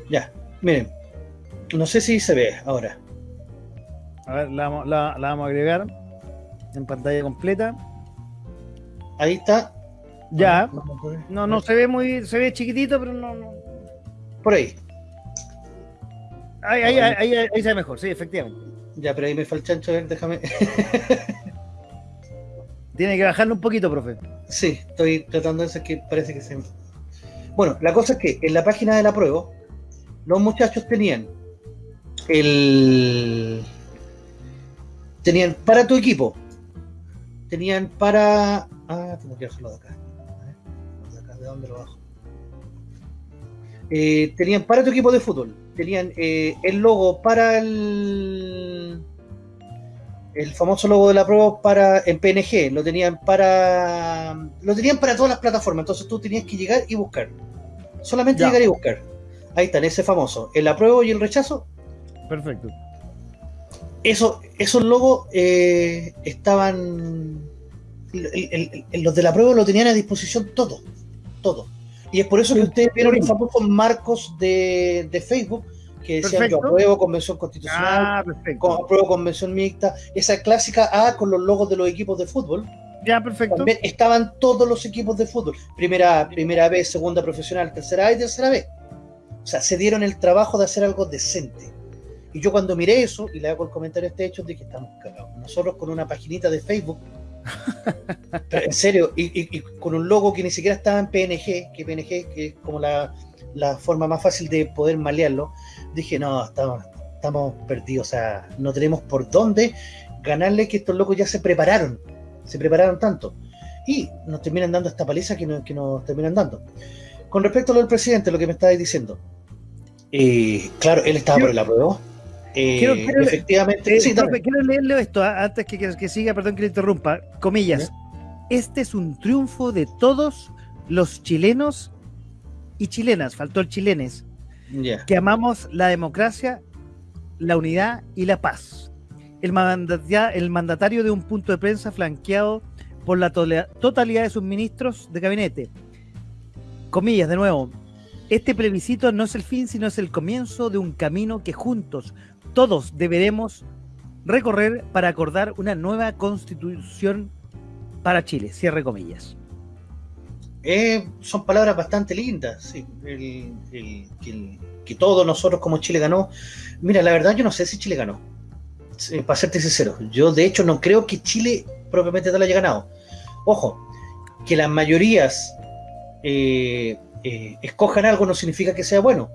Ya, miren. No sé si se ve ahora. A ver, la, vamos- la- la vamos a agregar en pantalla completa. Ahí está. Ya. Vamos a ver. No, no se ve muy, se ve chiquitito, pero no, no. Por ahí. Ahí, ahí, ahí, ahí- ahí se ve mejor, sí, efectivamente. Ya, pero ahí me falta el chancho, a ver, déjame. Tiene que bajarlo un poquito, profe. Sí, estoy tratando de hacer que parece que se. Bueno, la cosa es que en la página de la prueba, los muchachos tenían el. Tenían para tu equipo. Tenían para. Ah, tengo que bajarlo de acá. ¿de acá? ¿De dónde lo bajo? Eh, tenían para tu equipo de fútbol. Tenían eh, el logo para el. El famoso logo de la prueba para en PNG, lo tenían para lo tenían para todas las plataformas, entonces tú tenías que llegar y buscar. Solamente Ya. llegar y buscar. Ahí están, ese famoso, el apruebo y el rechazo. Perfecto. Eso, esos logos eh, estaban. el- el- el- los de la prueba lo tenían a disposición todo. Todo. Y es por eso que ustedes vieron los famosos marcos de, de Facebook que decían Perfecto. yo apruebo convención constitucional, Ah, apruebo convención mixta, esa clásica A con los logos de los equipos de fútbol. Ya, perfecto. También estaban todos los equipos de fútbol. Primera A, primera B, segunda profesional, tercera A y tercera B. O sea, se dieron el trabajo de hacer algo decente. Y yo cuando miré eso, y le hago el comentario a este hecho, dije, estamos cagados. Nosotros con una paginita de Facebook, pero en serio, y, y- y con un logo que ni siquiera estaba en PNG, que PNG que es como la, la forma más fácil de poder malearlo, dije, no, estamos, estamos perdidos. O sea, no tenemos por dónde ganarle que estos locos ya se prepararon. Se prepararon tanto. Y nos terminan dando esta paliza que nos, que nos terminan dando. Con respecto a lo del presidente, lo que me estabais diciendo. eh, claro, él estaba por el apruebo. Eh, quiero- quiero- efectivamente. Eh, sí, dame. profe, quiero leerle esto ah, antes que, que- que siga, perdón que le interrumpa. Comillas. Este es un triunfo de todos los chilenos y chilenas, faltó el chilenes, que amamos la democracia, la unidad y la paz. El, el mandatario de un punto de prensa flanqueado por la totalidad de sus ministros de gabinete. Comillas, de nuevo. Este plebiscito no es el fin, sino es el comienzo de un camino que juntos todos deberemos recorrer para acordar una nueva constitución para Chile. Cierre comillas. Eh, son palabras bastante lindas, sí. Que todos nosotros como Chile ganó. Mira, la verdad yo no sé si Chile ganó. Sí, para serte sincero, yo de hecho no creo que Chile propiamente tal haya ganado. Ojo, que las mayorías eh, eh, escojan algo no significa que sea bueno.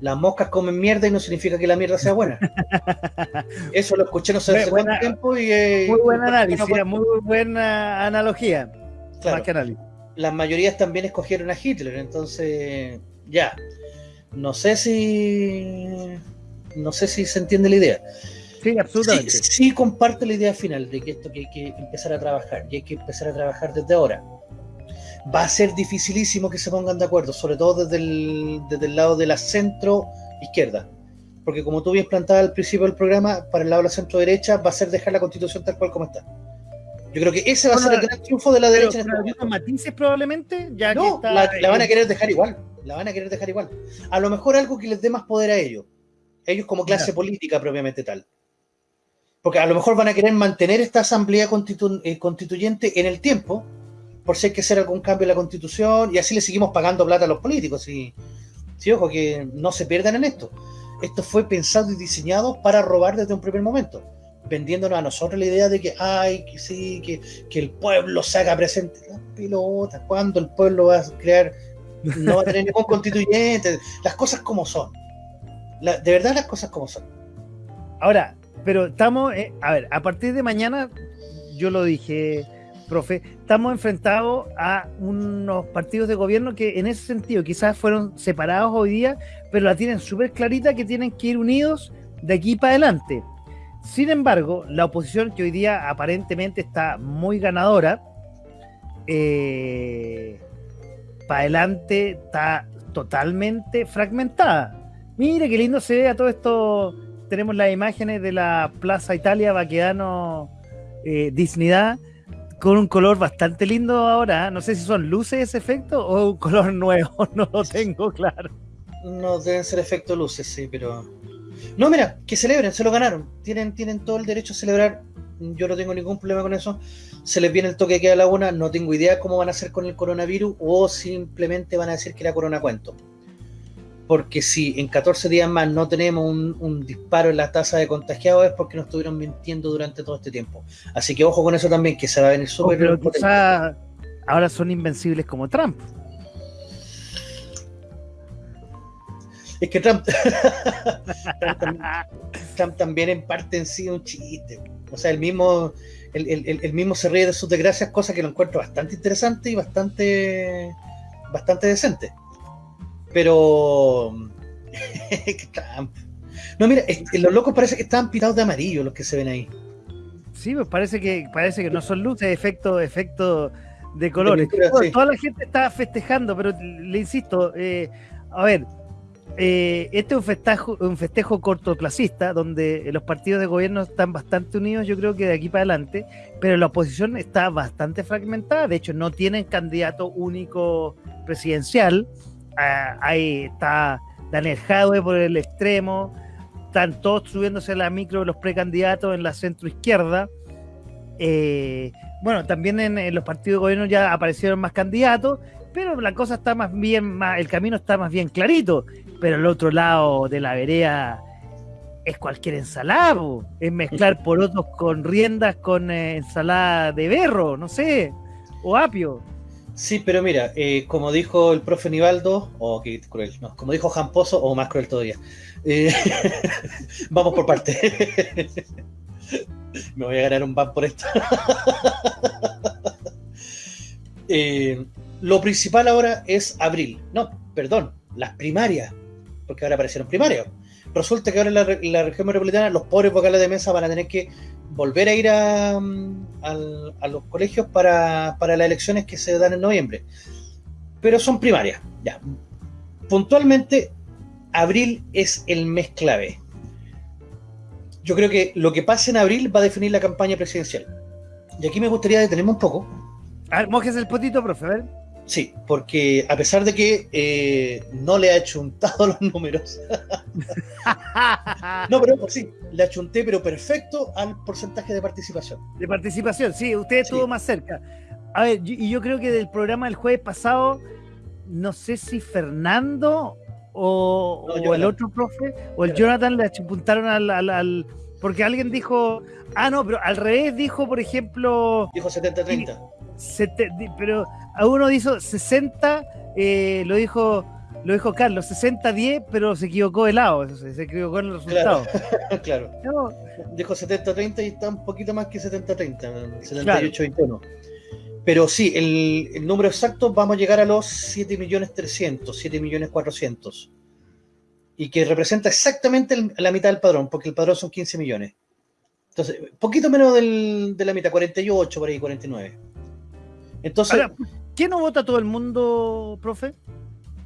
Las moscas comen mierda y no significa que la mierda sea buena. Eso lo escuché no sé hace Buena- cuánto tiempo y... eh, Muy buen no- análisis, no- muy buena analogía. claro. Más que análisis. las mayorías también escogieron a Hitler, entonces ya. No sé si no sé si se entiende la idea. Sí, Sí, absolutamente. sí comparto la idea final de que esto que hay que empezar a trabajar y hay que empezar a trabajar desde ahora. Va a ser dificilísimo que se pongan de acuerdo, sobre todo desde el, desde el lado de la centro izquierda. Porque como tú bien plantabas al principio del programa, para el lado de la centro derecha va a ser dejar la constitución tal cual como está. Yo creo que ese va a ser el gran triunfo de la Pero derecha en con este matices probablemente, ya que No, está, la, la van a querer dejar igual. La van a querer dejar igual. A lo mejor algo que les dé más poder a ellos. Ellos como clase Ya. política propiamente tal. Porque a lo mejor van a querer mantener esta asamblea constitu- eh, constituyente en el tiempo, por si hay que hacer algún cambio en la constitución, y así le seguimos pagando plata a los políticos. Y, sí, ojo, que no se pierdan en esto. Esto fue pensado y diseñado para robar desde un primer momento, vendiéndonos a nosotros la idea de que, ay, que sí, que, que el pueblo se haga presente. Las pelotas, ¿cuándo el pueblo va a crear? No va a tener ningún constituyente. Las cosas como son. De verdad, las cosas como son. Ahora, pero estamos, eh, a ver, a partir de mañana, yo lo dije, profe, estamos enfrentados a unos partidos de gobierno que en ese sentido quizás fueron separados hoy día, pero la tienen súper clarita que tienen que ir unidos de aquí para adelante. Sin embargo, la oposición que hoy día aparentemente está muy ganadora, para adelante está totalmente fragmentada. Mire qué lindo se ve a todo esto. Tenemos las imágenes de la Plaza Italia Baquedano eh, con un color bastante lindo ahora. ¿eh? No sé si son luces ese efecto o un color nuevo, no lo tengo claro. No deben ser efecto luces, sí, pero. No, mira, que celebren, se lo ganaron. Tienen, tienen todo el derecho a celebrar. Yo no tengo ningún problema con eso. Se les viene el toque queda a la una. No tengo idea cómo van a hacer con el coronavirus o simplemente van a decir que era corona cuento. Porque si en 14 días más no tenemos un, un disparo en la tasa de contagiados es porque nos estuvieron mintiendo durante todo este tiempo. Así que ojo con eso también, que se va a venir Oh, súper pero quizá ahora son invencibles como Trump. Es que Trump, Trump, también, Trump también en parte en sí es un chiste. O sea, el mismo, el, el- el mismo se ríe de sus desgracias, cosa que lo encuentro bastante interesante y bastante, bastante decente. Pero. No, mira, los locos parece que estaban pintados de amarillo los que se ven ahí. Sí, pues parece que parece que no son luces, efecto, efecto de colores. pintura, Bueno, sí. Toda la gente está festejando, pero le insisto, eh, a ver, eh, este es un festejo, un festejo cortoplacista, donde los partidos de gobierno están bastante unidos, yo creo que de aquí para adelante, pero la oposición está bastante fragmentada, de hecho no tienen candidato único presidencial, Ah, ahí está Daniel Jadwe por el extremo, están todos subiéndose a la micro de los precandidatos en la centro izquierda. Eh, bueno, también en, en los partidos de gobierno ya aparecieron más candidatos, pero la cosa está más bien, más, el camino está más bien clarito. Pero el otro lado de la vereda es cualquier ensalada, es mezclar porotos con riendas con eh, ensalada de berro, no sé, o apio. Sí, pero mira, eh, como dijo el profe Nivaldo, o qué cruel, no, como dijo Jamposo, o más cruel todavía. Eh, vamos por parte. Me voy a ganar un ban por esto. Eh, lo principal ahora es abril. No, perdón, las primarias, porque ahora aparecieron primarias. Resulta que ahora en la, la región metropolitana los pobres vocales de mesa van a tener que volver a ir a, mm, al- a los colegios para, para las elecciones que se dan en noviembre. Pero son primarias, ya. Puntualmente, abril es el mes clave. Yo creo que lo que pase en abril va a definir la campaña presidencial. Y aquí me gustaría detenerme un poco. A ver, mojes el potito, profe, a ver. Sí, porque a pesar de que eh, no le ha chuntado los números, no, pero ojo, sí, le achunté, pero perfecto al porcentaje de participación. De participación, sí, usted estuvo Sí. más cerca. A ver, y yo creo que del programa del jueves pasado, no sé si Fernando o, No, o el otro profe o el Jonathan le apuntaron al, al- al- Porque alguien dijo, ah, no, pero al revés dijo, por ejemplo, Dijo 70-30. Sete- pero a uno dijo 60, eh, lo dijo lo dijo Carlos, 60-10, pero se equivocó de lado, se equivocó en el Claro. resultado. claro. No, Dijo 70-30 y está un poquito más que 70-30, 78-21. Pero sí, el, el número exacto vamos a llegar a los 7.300.000, 7.400.000. Y que representa exactamente el- la mitad del padrón, porque el padrón son 15 millones. Entonces, poquito menos del- de la mitad, 48 por ahí, 49. Entonces, Ahora, ¿qué no vota todo el mundo, profe?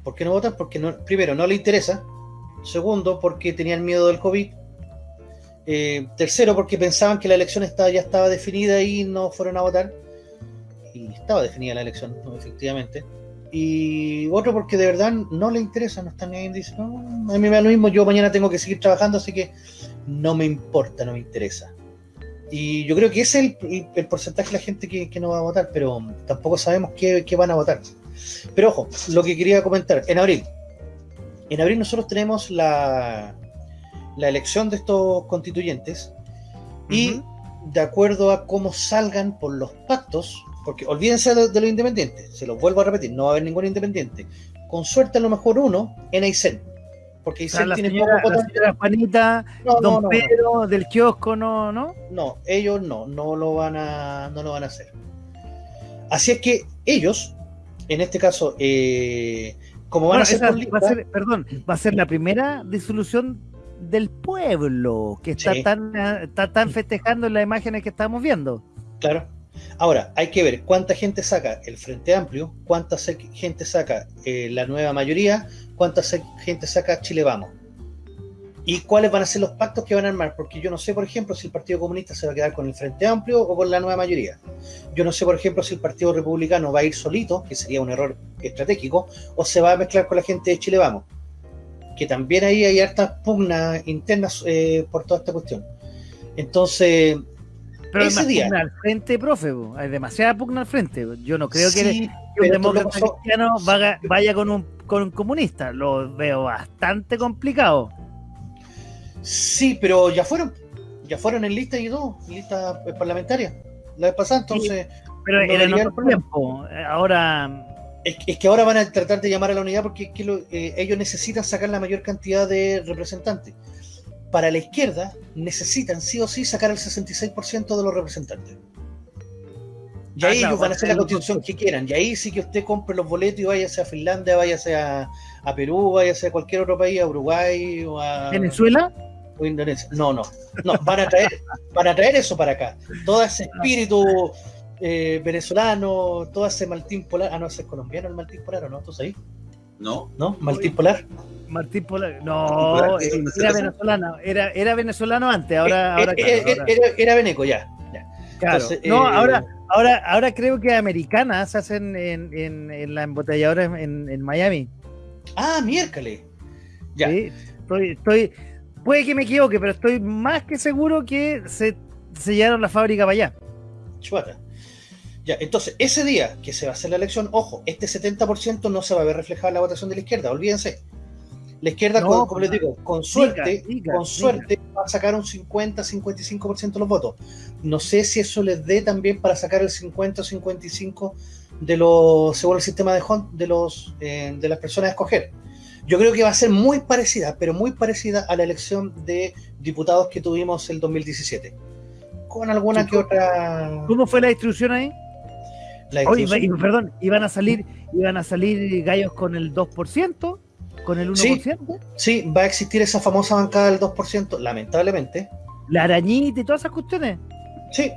¿por qué no votan? Porque no, primero, no le interesa. Segundo, porque tenían miedo del COVID. Eh, tercero, porque pensaban que la elección estaba, ya estaba definida y no fueron a votar. Y estaba definida la elección, efectivamente. Y otro, porque de verdad no le interesa, no están ahí. Dicen, no, a mí me da lo mismo, yo mañana tengo que seguir trabajando, así que no me importa, no me interesa. Y yo creo que ese es el, porcentaje de la gente que, que no va a votar, pero tampoco sabemos qué, qué van a votar. Pero ojo, lo que quería comentar, en abril. En abril nosotros tenemos la, la elección de estos constituyentes y de acuerdo a cómo salgan por los pactos, porque olvídense de, de los independientes, se los vuelvo a repetir, no va a haber ningún independiente. Con suerte a lo mejor uno en Aysén, porque Aysén la tiene señora, la señora Juanita, No, don no. Pedro del kiosco, no, ¿no? No, ellos no, no lo van a, no lo van a hacer. Así es que ellos, en este caso, eh, como van Bueno, a ser esa va a ser, perdón, va a ser la primera disolución del pueblo que está Sí. tan está tan festejando en las imágenes que estamos viendo. claro. Ahora, hay que ver cuánta gente saca el Frente Amplio, cuánta gente saca eh, la nueva mayoría, cuánta gente saca Chile Vamos. Y cuáles van a ser los pactos que van a armar, porque yo no sé, por ejemplo, si el Partido Comunista se va a quedar con el Frente Amplio o con la nueva mayoría. Yo no sé, por ejemplo, si el Partido Republicano va a ir solito, que sería un error estratégico, o se va a mezclar con la gente de Chile Vamos. Que también ahí hay hartas pugnas internas eh, por toda esta cuestión. Entonces, Pero Ese día. al frente, profe. Hay demasiada pugna al frente. Yo no creo que, sí, que un demócrata cristiano vaya, vaya con, un, con un comunista. Lo veo bastante complicado. Sí, pero ya fueron. Ya fueron en lista y todo, en lista eh, parlamentaria. La vez pasada, entonces. Pero No era en otro tiempo. Ahora, Es, es que ahora van a tratar de llamar a la unidad porque es que lo- eh, ellos necesitan sacar la mayor cantidad de representantes. Para la izquierda, necesitan sí o sí sacar el 66% de los representantes. Y Ah, ahí ellos van a hacer la constitución que quieran. Y ahí sí que usted compre los boletos y váyase a Finlandia, váyase a, a Perú, váyase a cualquier otro país, a Uruguay o a Venezuela. o Indonesia. No, no, no, van a traer, van a traer eso para acá. Todo ese espíritu eh, venezolano, todo ese Maltín Polar. Ah, no, ese es colombiano el Maltín Polar, ¿o no? ¿Tú sabes? No, ¿No? Polar. Martín Polar. Martín No, Polar, ¿qué es? era, venezolano. Era, era venezolano antes. Ahora, Eh, ahora, eh, claro, eh, ahora- era, era veneco, ya. ya. claro. Entonces, no, eh, ahora, ahora, ahora creo que americanas se hacen en, en, en la embotelladora en, en Miami. Ah, miércoles. Ya. Sí, estoy, estoy, puede que me equivoque, pero estoy más que seguro que se, se llevaron la fábrica para allá. Chuata. Ya, entonces, ese día que se va a hacer la elección, ojo, este 70% no se va a ver reflejado en la votación de la izquierda, olvídense. La izquierda, No, con- como pues, les digo, con suerte, diga, con diga. suerte va a sacar un 50-55% de los votos. No sé si eso les dé también para sacar el 50 o 55 de los, según el sistema de Hunt, de los eh, de las personas a escoger. Yo creo que va a ser muy parecida, pero muy parecida a la elección de diputados que tuvimos el 2017. Con alguna que otra. ¿Cómo fue la distribución ahí? Iba- y- perdón, iban a salir, iban a salir gallos con el 2%, con el 1%, Sí, va a existir esa famosa bancada del 2%, lamentablemente. la arañita y todas esas cuestiones. Sí,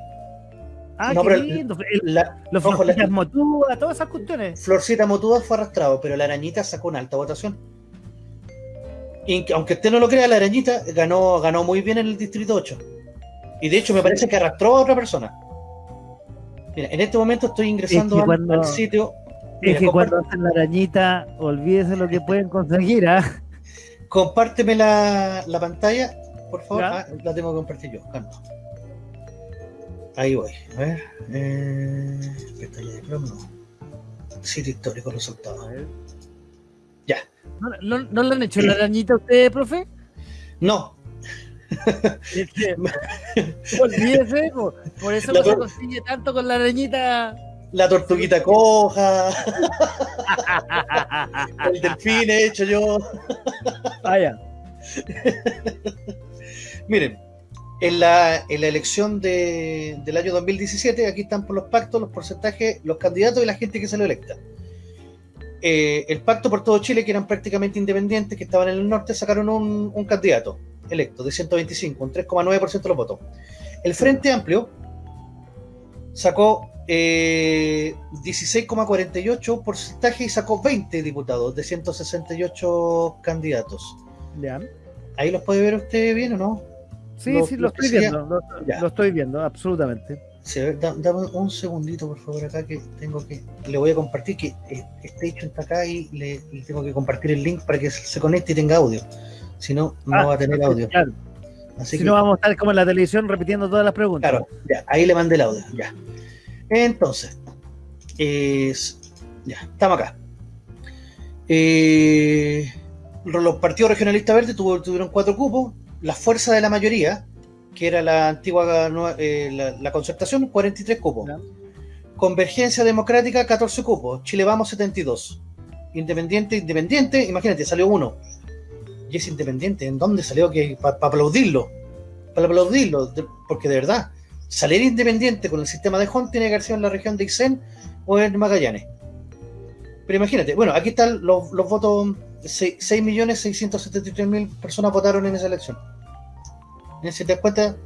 Ah, No, qué lindo. El- la, los ojo, la- florcitas motúas, todas esas cuestiones. Florcita Motuda fue arrastrado, pero la arañita sacó una alta votación. Y aunque usted no lo crea, la arañita ganó, ganó muy bien en el distrito 8. Y de hecho me parece que arrastró a otra persona. Mira, en este momento estoy ingresando Es que al- cuando- al sitio. Es Mira, que compar- cuando hacen la arañita, olvídese lo que pueden conseguir, ¿ah? Compárteme la, la pantalla, por favor. Ah, la tengo que compartir yo. calma. Ahí voy. A ver. Eh, pestaña de Chrome, no. Sitio histórico resultados. Ya. ¿No, no, no le han hecho la arañita a ustedes, profe? No. Olvídese, po. por eso La no se consigue tanto con la arañita. La tortuguita coja, el delfín he hecho yo. Vaya. Miren, en la, en la elección de- del año 2017, aquí están por los pactos, los porcentajes, los candidatos y la gente que salió electa. Eh, el pacto por todo Chile, que eran prácticamente independientes, que estaban en el norte, sacaron un, un candidato electo de 125, un 3,9% de los votos. El Frente Amplio sacó eh, 16,48 porcentaje y sacó 20 diputados de 168 candidatos. Ya. ¿Ahí los puede ver usted bien o no? Sí, Lo- sí, lo lo estoy viendo. Lo, lo estoy viendo, absolutamente. Sí, a ver, da- dame un segundito, por favor, acá que tengo que. Le voy a compartir que eh, este hecho está acá y le, le tengo que compartir el link para que se conecte y tenga audio. Si no, no Ah, va a tener audio. Claro. Así Si que, no, vamos a estar como en la televisión repitiendo todas las preguntas. claro, ya, ahí le mandé el audio, ya. Entonces, es- ya, estamos acá. Eh, los partidos regionalistas verdes tuvieron cuatro cupos, la fuerza de la mayoría, que era la antigua eh, la, la concertación, 43 cupos. Convergencia Democrática, 14 cupos. Chile Vamos, 72. Independiente, Independiente, imagínate, salió uno. Y es independiente, ¿en dónde salió? que Para aplaudirlo. Para aplaudirlo, de- porque de verdad, salir independiente con el sistema de Hunt tiene que haber sido en la región de Ixén o en Magallanes. Pero imagínate, bueno, aquí están los, los votos, 6.673.000 personas votaron en esa elección. Si te das cuenta,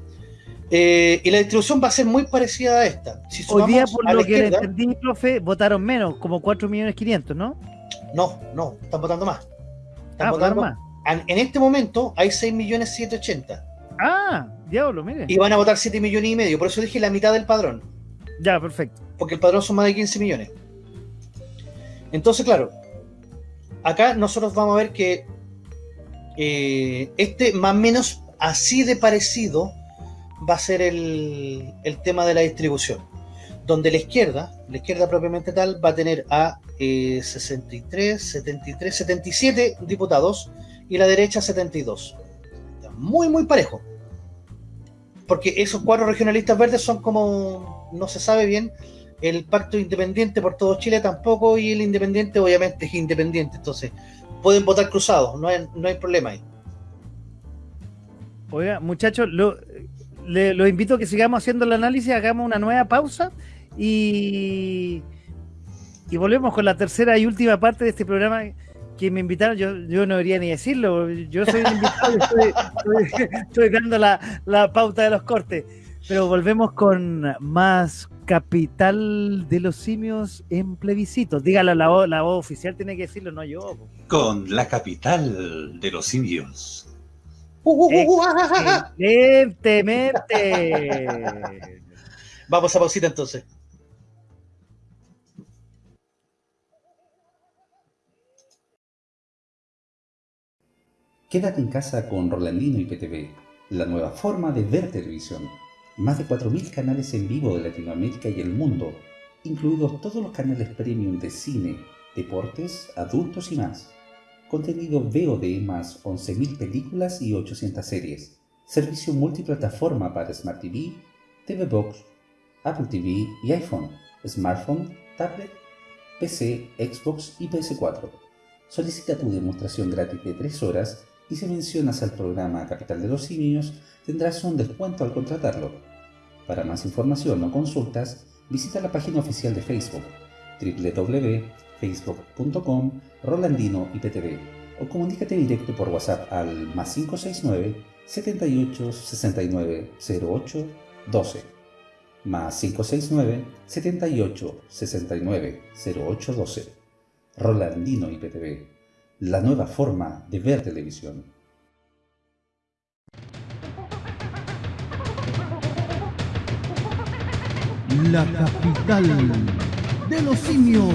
eh, y la distribución va a ser muy parecida a esta. Si Hoy día, por lo que entendí, profe, votaron menos, como 4.500.000, ¿no? No, no, están votando más. Están Ah, votando más. En, este momento hay 6.780.000 Ah, diablo, mire. y van a votar 7 millones y medio. Por eso dije la mitad del padrón, Ya, perfecto. porque el padrón son más de 15 millones. Entonces, claro, acá nosotros vamos a ver que eh, este más o menos así de parecido va a ser el, el tema de la distribución. Donde la izquierda, la izquierda propiamente tal, va a tener a eh, 63, 73, 77 diputados y la derecha 72. Está Muy, muy parejo. Porque esos cuatro regionalistas verdes son como, no se sabe bien, el pacto independiente por todo Chile tampoco y el independiente obviamente es independiente. Entonces, pueden votar cruzados, no hay, no hay problema ahí. Oiga, muchachos, lo, le- los invito a que sigamos haciendo el análisis, hagamos una nueva pausa y, y volvemos con la tercera y última parte de este programa que me invitaron. Yo, yo no debería ni decirlo, yo soy el invitado y estoy, estoy- estoy dando la, la pauta de los cortes. Pero volvemos con más capital de los simios en plebiscito. Dígalo, la voz, la voz oficial tiene que decirlo, no yo. po. Con la capital de los simios. Uh, uh, uh, ah, ah, ah. Excelentemente. Vamos a pausita entonces. Quédate en casa con Rolandino y PTV, la nueva forma de ver televisión. Más de 4.000 canales en vivo de Latinoamérica y el mundo, incluidos todos los canales premium de cine, deportes, adultos y más. Contenido VOD más 11.000 películas y 800 series. Servicio multiplataforma para Smart TV, TV Box, Apple TV y iPhone, smartphone, tablet, PC, Xbox y PS4. Solicita tu demostración gratis de 3 horas y si mencionas al programa Capital de los Simios tendrás un descuento al contratarlo. Para más información o consultas, visita la página oficial de Facebook www.facebook.com Rolandino IPTV o comunícate directo por WhatsApp al más 569 78 69 08 12 más 569 78 69 08 12 Rolandino IPTV, la nueva forma de ver televisión. La capital de los simios.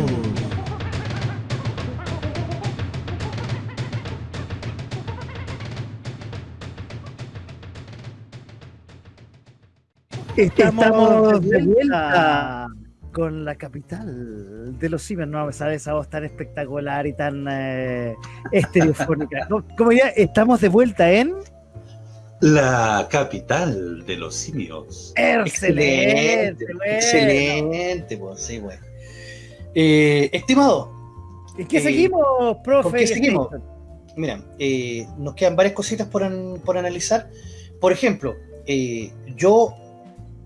Estamos de vuelta con la capital de los simios. No, ¿sabes? Esa voz tan espectacular y tan eh, estereofónica. ¿Cómo- ¿Cómo ya? Estamos de vuelta en La capital de los simios. Excelente, bueno. excelente, pues sí, güey. Eh, estimado, ¿Y qué Eh, seguimos, profe? ¿con qué seguimos? Mira, eh, nos quedan varias cositas por, an- por analizar. Por ejemplo, yo,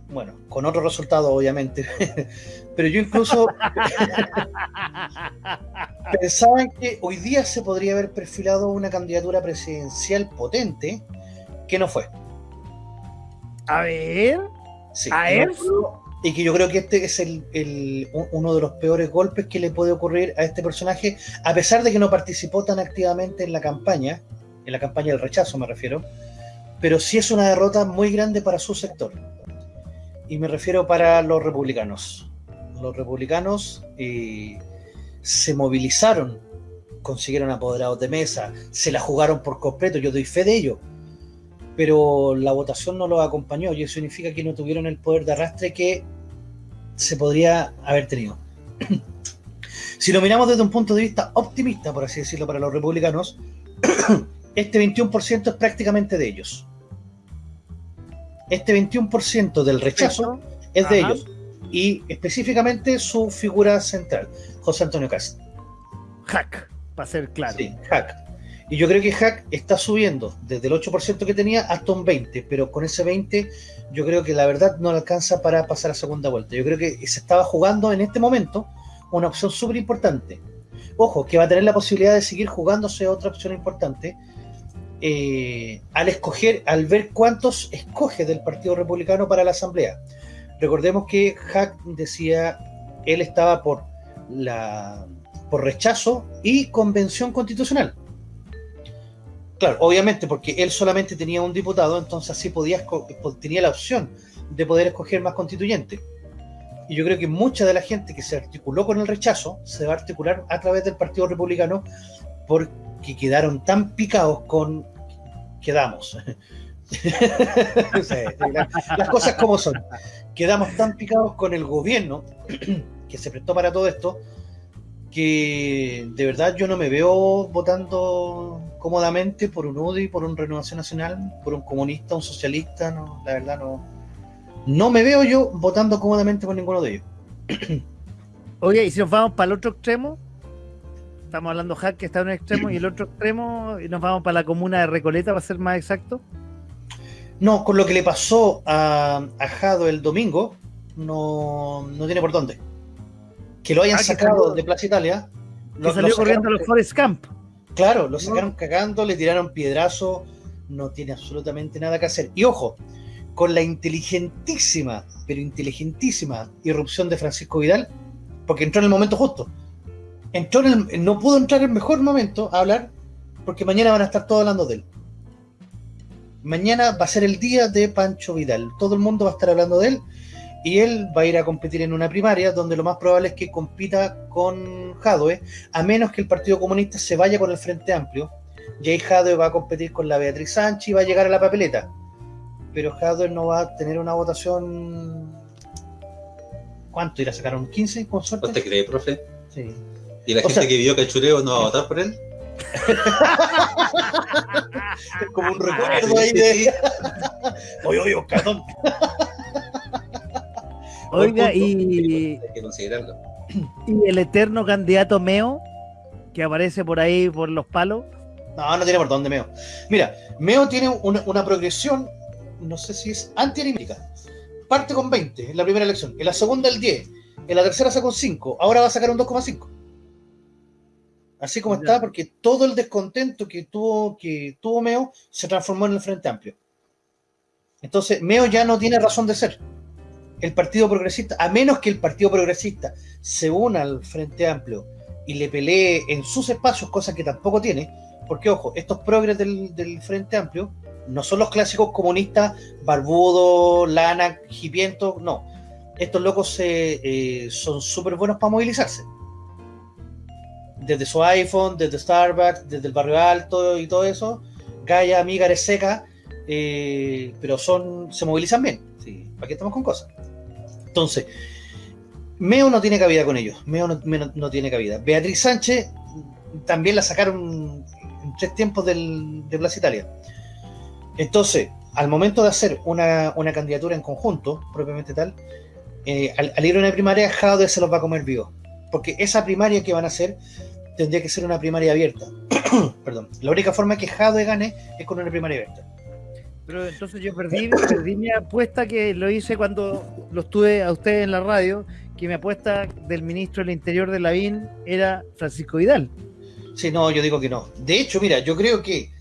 bueno, con otro resultado, obviamente, pero yo incluso pensaba en que hoy día se podría haber perfilado una candidatura presidencial potente que no fue. A ver. Sí, ¿A no fue- Y que yo creo que este es el, el- un- uno de los peores golpes que le puede ocurrir a este personaje, a pesar de que no participó tan activamente en la campaña, en la campaña del rechazo me refiero, pero sí es una derrota muy grande para su sector. Y me refiero para los republicanos. Los republicanos eh, se movilizaron, consiguieron apoderados de mesa, se la jugaron por completo, yo doy fe de ello pero la votación no los acompañó y eso significa que no tuvieron el poder de arrastre que se podría haber tenido. si lo miramos desde un punto de vista optimista, por así decirlo, para los republicanos, este 21% es prácticamente de ellos. Este 21% del rechazo es de Ajá. ellos y específicamente su figura central, José Antonio Castro. Hack, para ser claro. Sí, Hack. Y yo creo que Hack está subiendo desde el 8% que tenía hasta un 20%, pero con ese 20% yo creo que la verdad no le alcanza para pasar a segunda vuelta. Yo creo que se estaba jugando en este momento una opción súper importante. Ojo, que va a tener la posibilidad de seguir jugándose otra opción importante eh, al escoger, al ver cuántos escoge del Partido Republicano para la Asamblea. Recordemos que Hack decía, él estaba por la por rechazo y convención constitucional. Claro, obviamente, porque él solamente tenía un diputado, entonces así podía tenía la opción de poder escoger más constituyentes. Y yo creo que mucha de la gente que se articuló con el rechazo se va a articular a través del Partido Republicano porque quedaron tan picados con quedamos. Las cosas como son. Quedamos tan picados con el gobierno que se prestó para todo esto que de verdad yo no me veo votando cómodamente por un UDI, por un Renovación Nacional, por un comunista, un socialista, no, la verdad no. No me veo yo votando cómodamente por ninguno de ellos. Oye, y si nos vamos para el otro extremo, estamos hablando Hack que está en un extremo y el otro extremo, y nos vamos para la comuna de Recoleta, para ser más exacto. No, con lo que le pasó a, a Jado el domingo, no, no tiene por dónde. Que lo hayan Ah, que sacado salió- de Plaza Italia. Que lo- salió lo corriendo a los Forest Camp. Claro, lo sacaron cagando, le tiraron piedrazo, no tiene absolutamente nada que hacer. Y ojo, con la inteligentísima, pero inteligentísima irrupción de Francisco Vidal, porque entró en el momento justo. Entró en el- no pudo entrar en el mejor momento a hablar, porque mañana van a estar todos hablando de él. Mañana va a ser el día de Pancho Vidal. Todo el mundo va a estar hablando de él y él va a ir a competir en una primaria donde lo más probable es que compita con Jadwe, a menos que el Partido Comunista se vaya con el Frente Amplio. Jay Jadwe va a competir con la Beatriz Sánchez y va a llegar a la papeleta. Pero Jadwe no va a tener una votación. ¿Cuánto? ¿Irá a sacar un 15 con suerte? ¿Usted cree, profe? Sí. ¿Y la O gente sea- que vio cachureo no va a votar por él? Es como un Ah, recuerdo ahí de. Oye, oye. Oiga, y, Hay que considerarlo. y el eterno candidato Meo, que aparece por ahí por los palos. No, no tiene por dónde Meo. Mira, Meo tiene una, una progresión, no sé si es antianímica. Parte con 20 en la primera elección, en la segunda el 10, en la tercera sacó un 5, ahora va a sacar un 2,5. Así como está, porque todo el descontento que tuvo, que tuvo Meo se transformó en el Frente Amplio. Entonces, Meo ya no tiene razón de ser. El Partido Progresista, a menos que el Partido Progresista se una al Frente Amplio y le pelee en sus espacios, cosas que tampoco tiene, porque ojo, estos progres del, del Frente Amplio no son los clásicos comunistas, barbudo, lana, hipiento, no. Estos locos se, eh, son súper buenos para movilizarse. Desde su iPhone, desde Starbucks, desde el barrio alto y todo eso, Gaia, amiga, seca, eh, pero son, se movilizan bien. Sí, ¿Para qué estamos con cosas? Entonces, Meo no tiene cabida con ellos. Meo no, tiene cabida. Beatriz Sánchez también la sacaron en tres tiempos del, de Plaza Italia. Entonces, al momento de hacer una, una candidatura en conjunto, propiamente tal, eh, al, al, ir a una primaria, Jade se los va a comer vivo. Porque esa primaria que van a hacer tendría que ser una primaria abierta. Perdón. La única forma que Jade gane es con una primaria abierta. Pero entonces yo perdí, perdí mi apuesta que lo hice cuando lo estuve a ustedes en la radio, que mi apuesta del ministro del Interior de Lavín era Francisco Vidal. Sí, no, yo digo que no. De hecho, mira, yo creo que.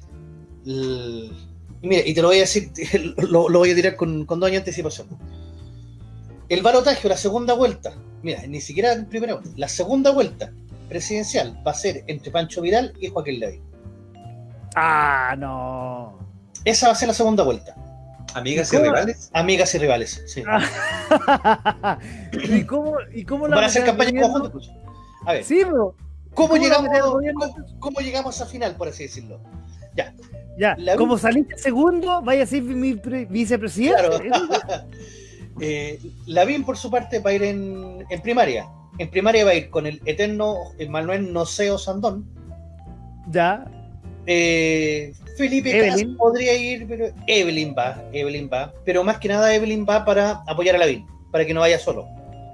Mira, y te lo voy a decir, lo, lo voy a tirar con, con dos años de anticipación. El balotaje, la segunda vuelta, mira, ni siquiera en primera vuelta, la segunda vuelta presidencial va a ser entre Pancho Vidal y Joaquín Lavín. Ah, no. Esa va a ser la segunda vuelta. ¿Amigas y, y rivales? Amigas y rivales, sí. Ah. ¿Y cómo, y cómo Van a hacer campaña conjunta. A ver. Sí, bro. ¿Cómo, ¿Cómo llegamos, ¿cómo, ¿Cómo, llegamos a final, por así decirlo? Ya. Ya, la como saliste segundo, vaya a ser mi vicepresidente. Claro. eh, Lavín, por su parte, va a ir en, en, primaria. En primaria va a ir con el eterno Manuel Noceo Sandón. Ya. Eh, Felipe Evelyn. podría ir, pero Evelyn va, Evelyn va. Pero más que nada, Evelyn va para apoyar a Lavín, para que no vaya solo.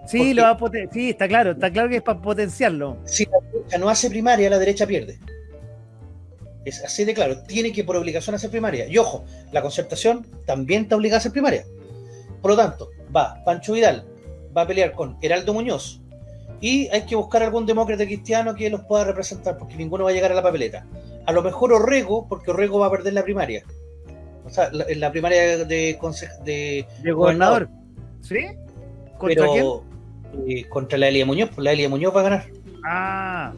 Sí, lo va a sí, está claro, está claro que es para potenciarlo. Si la derecha no hace primaria, la derecha pierde. Es así de claro, tiene que por obligación hacer primaria. Y ojo, la concertación también está obligada a hacer primaria. Por lo tanto, va Pancho Vidal, va a pelear con Heraldo Muñoz. Y hay que buscar algún demócrata cristiano que los pueda representar, porque ninguno va a llegar a la papeleta. A lo mejor Orrego, porque Orrego va a perder la primaria. O sea, la, la primaria de, de, de gobernador. ¿Sí? ¿Contra Pero, quién? Eh, contra la Elia Muñoz, pues la Elia Muñoz va a ganar. Ah.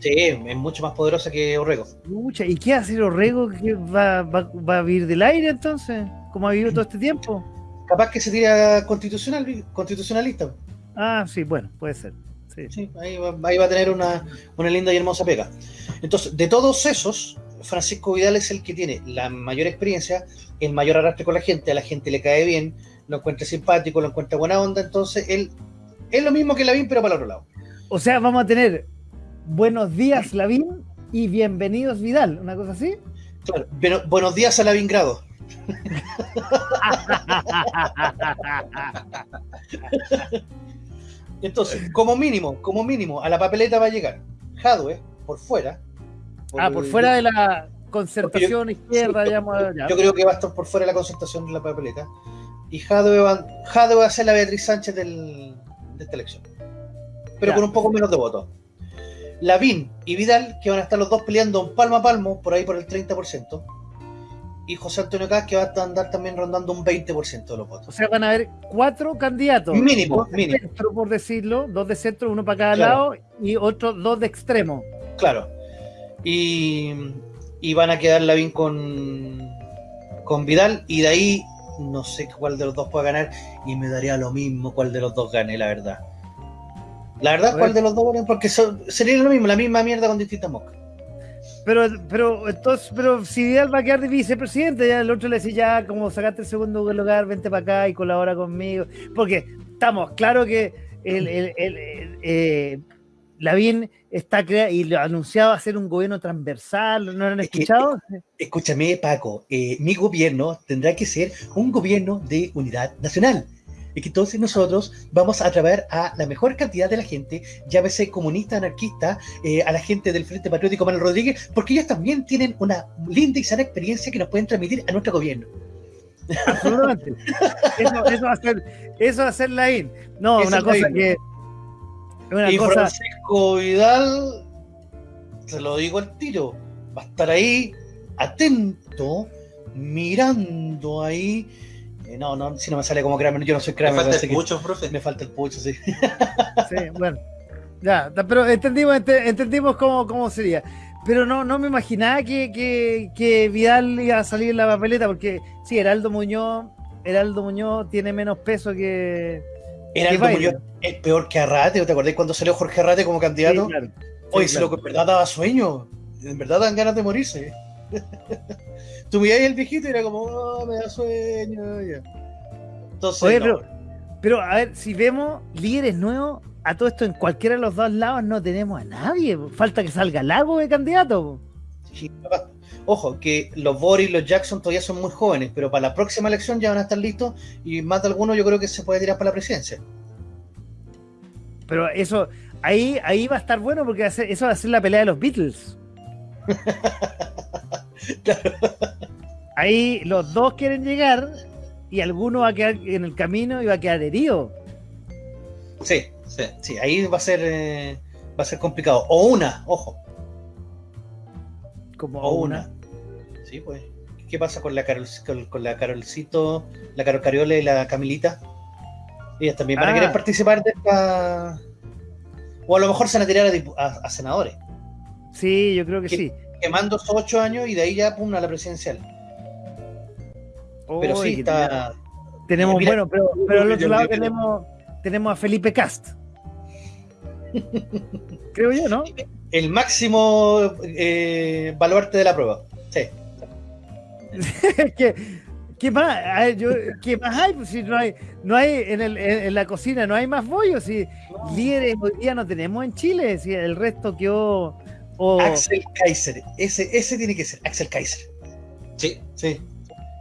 Sí, es mucho más poderosa que Orrego. Mucha. ¿Y qué hace Orrego que va, va, va a vivir del aire entonces? ¿Cómo ha vivido todo este tiempo? Capaz que se tira constitucional, constitucionalista. Ah, sí, bueno, puede ser. Sí. Sí, ahí, va, ahí, va, a tener una, una, linda y hermosa pega. Entonces, de todos esos, Francisco Vidal es el que tiene la mayor experiencia, el mayor arrastre con la gente, a la gente le cae bien, lo encuentra simpático, lo encuentra buena onda, entonces él es lo mismo que Lavín, pero para el otro lado. O sea, vamos a tener buenos días Lavín y bienvenidos Vidal, una cosa así. Claro, bueno, buenos días a Lavín Grado. Entonces, como mínimo, como mínimo, a la papeleta va a llegar Jadwe por fuera. Por ah, por el, fuera de la concertación yo, izquierda, sí, digamos. Yo, yo, creo que va a estar por fuera de la concertación de la papeleta. Y Jadwe va, Jadwe va a ser la Beatriz Sánchez del, de esta elección. Pero ya. con un poco menos de votos. Lavín y Vidal, que van a estar los dos peleando palmo a palmo, por ahí por el 30% y José Antonio Caz, que va a andar también rondando un 20% de los votos. O sea, van a haber cuatro candidatos. Mínimo, dos mínimo. De centro, por decirlo, dos de centro, uno para cada claro. lado, y otros dos de extremo. Claro. Y, y van a quedar Lavín con, con Vidal, y de ahí no sé cuál de los dos puede ganar, y me daría lo mismo cuál de los dos gane, la verdad. La verdad, cuál de los dos gane, porque sería lo mismo, la misma mierda con distintas moscas. Pero, pero, entonces, pero si Vidal va a quedar de vicepresidente, ya el otro le dice ya, como sacaste el segundo lugar, vente para acá y colabora conmigo. Porque estamos, claro que el, el, el, el eh, Lavín está creado y lo anunciado hacer un gobierno transversal, ¿no lo han escuchado? Es que, escúchame, Paco, eh, mi gobierno tendrá que ser un gobierno de unidad nacional y que entonces nosotros vamos a atraer a la mejor cantidad de la gente, llámese comunista, anarquista, eh, a la gente del Frente Patriótico Manuel Rodríguez, porque ellos también tienen una linda y sana experiencia que nos pueden transmitir a nuestro gobierno. Absolutamente. eso, eso, va a ser, eso va a ser la IN. No, eso una cosa que. Una y cosa... Francisco Vidal, se lo digo al tiro, va a estar ahí atento, mirando ahí eh, no, no, si no me sale como Kramer, yo no soy Kramer. Me falta el pucho, profe. Me falta el pucho, sí. sí, bueno. Ya, pero entendimos, entendimos cómo, cómo sería. Pero no, no me imaginaba que, que, que, Vidal iba a salir en la papeleta, porque sí, Heraldo Muñoz, Heraldo Muñoz tiene menos peso que. Heraldo que Muñoz es peor que Arrate, ¿te acordás cuando salió Jorge Arrate como candidato? Sí, claro. Sí, Oye, claro. si lo que en verdad daba sueño, en verdad dan ganas de morirse. Tú miráis el viejito y era como, oh, me da sueño. Ya. Entonces, Oye, no. pero, pero, a ver, si vemos líderes nuevos, a todo esto en cualquiera de los dos lados no tenemos a nadie. Falta que salga Lago de candidato. Sí, ojo, que los Boris y los Jackson todavía son muy jóvenes, pero para la próxima elección ya van a estar listos y más de alguno yo creo que se puede tirar para la presidencia. Pero eso, ahí, ahí va a estar bueno porque eso va a ser la pelea de los Beatles. Ahí los dos quieren llegar y alguno va a quedar en el camino y va a quedar herido. Sí, Sí. sí, ahí va a ser eh, va a ser complicado. O una, ojo, Como o una. Sí, pues. ¿Qué pasa con la Carol, con, con la Carolcito, la Carol Cariola y la Camilita? Ellas también van a Ah. querer participar de esta. O a lo mejor se van a tirar a, dipu- a- a senadores. Sí, yo creo que ¿Qué? sí. Quemando esos ocho años y de ahí ya pum a la presidencial. Pero sí, está. Tenemos, Mira, bueno, pero, pero al otro lado tenemos, tenemos a Felipe Cast. Creo yo, ¿no? El máximo eh, baluarte de la prueba. Sí. ¿Qué, qué más? Ver, yo- ¿Qué más hay? Pues si no hay, no hay en, el- en- en la cocina, no hay más bollos. Si líderes hoy día no tenemos en Chile, si el resto quedó. Axel Kaiser. Ese, ese tiene que ser. Axel Kaiser. Sí, Sí.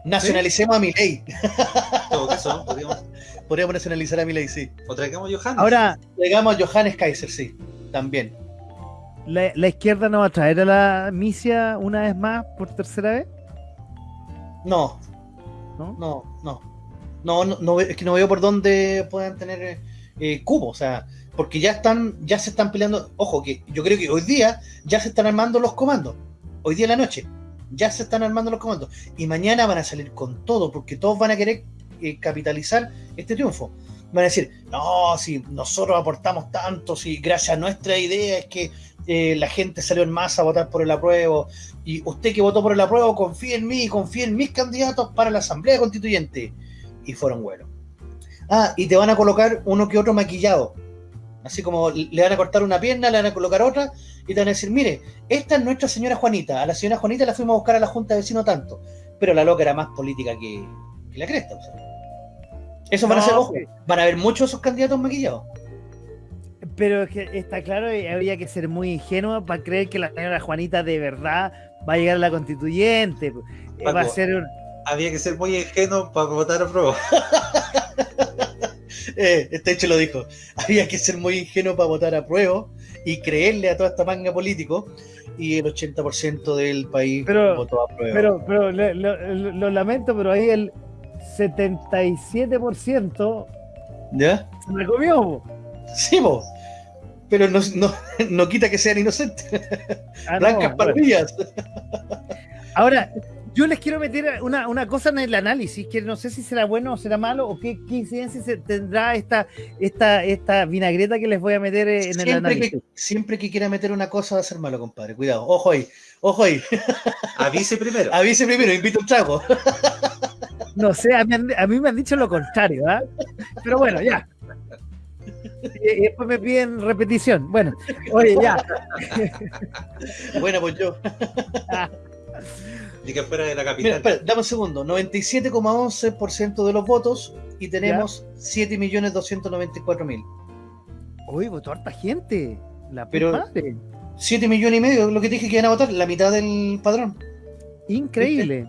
Nacionalicemos a Milei. en todo caso, podríamos, Podríamos nacionalizar a Milei, sí. o traigamos a Johannes. Ahora, Llegamos a Johannes Kaiser, sí. También. la, la izquierda no va a traer a la misia una vez más por tercera vez. No, ¿No? no, no. No, no, es que no veo por dónde puedan tener eh, cubo, o sea, porque ya están, ya se están peleando. Ojo, que yo creo que hoy día ya se están armando los comandos. Hoy día en la noche ya se están armando los comandos. Y mañana van a salir con todo, porque todos van a querer eh, capitalizar este triunfo. Van a decir, no, si nosotros aportamos tanto, si gracias a nuestra idea es que eh, la gente salió en masa a votar por el apruebo, y usted que votó por el apruebo, confíe en mí, confíe en mis candidatos para la Asamblea Constituyente. Y fueron buenos. Ah, y te van a colocar uno que otro maquillado. Así como le van a cortar una pierna, le van a colocar otra, y te van a decir, mire, esta es nuestra señora Juanita. A la señora Juanita la fuimos a buscar a la Junta de Vecinos tanto. Pero la loca era más política que, que la cresta. o sea. Eso van a ser, ojo, van a haber muchos de esos candidatos maquillados. Pero es que está claro y habría que ser muy ingenuo para creer que la señora Juanita de verdad va a llegar a la constituyente. Eh, Va a ser un- Había que ser muy ingenuo para votar a prueba. Eh, este hecho lo dijo. Había que ser muy ingenuo para votar a prueba y creerle a toda esta manga político. Y el 80% del país Pero- votó a prueba. Pero, pero le- lo, lamento, pero ahí el 77% ¿Ya? se la comió. Sí, po. Pero no, no, no quita que sean inocentes. Ah, no, Blancas bueno. palmillas. Ahora, yo les quiero meter una, una cosa en el análisis, que no sé si será bueno o será malo, o qué, qué incidencia se tendrá esta, esta, esta vinagreta que les voy a meter eh, en el análisis. que, siempre que quiera meter una cosa va a ser malo, compadre. Cuidado. Ojo ahí. Ojo ahí. Avise primero. Avise primero, invito un trago. No sé, a mí, han- a mí me han dicho lo contrario, ¿ah? Pero bueno, ya. Y, y después me piden repetición. Bueno, oye, ya. Bueno, pues yo. Y que fuera de la Mira, capital. espera, dame un segundo. 97,11% de los votos y tenemos 7.294.000. Uy, votó harta gente. La Pero- Pero, madre. 7 millones y medio, lo que dije que iban a votar, la mitad del padrón. Increíble.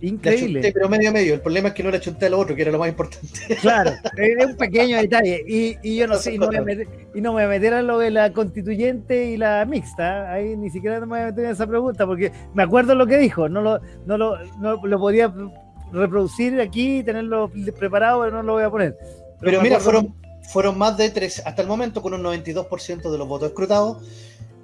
La Increíble. chunté, pero medio a medio. El problema es que no la chunté a lo otro, que era lo más importante. Claro, es un pequeño detalle. Y, y yo no sé, y no, a meter, y no me voy a meter a lo de la constituyente y la mixta. Ahí ni siquiera me voy a meter en esa pregunta, porque me acuerdo lo que dijo. No lo, no lo, no lo podía reproducir aquí, tenerlo preparado, pero no lo voy a poner. Pero me mira, fueron, fueron más de tres, hasta el momento con un 92% de los votos escrutados.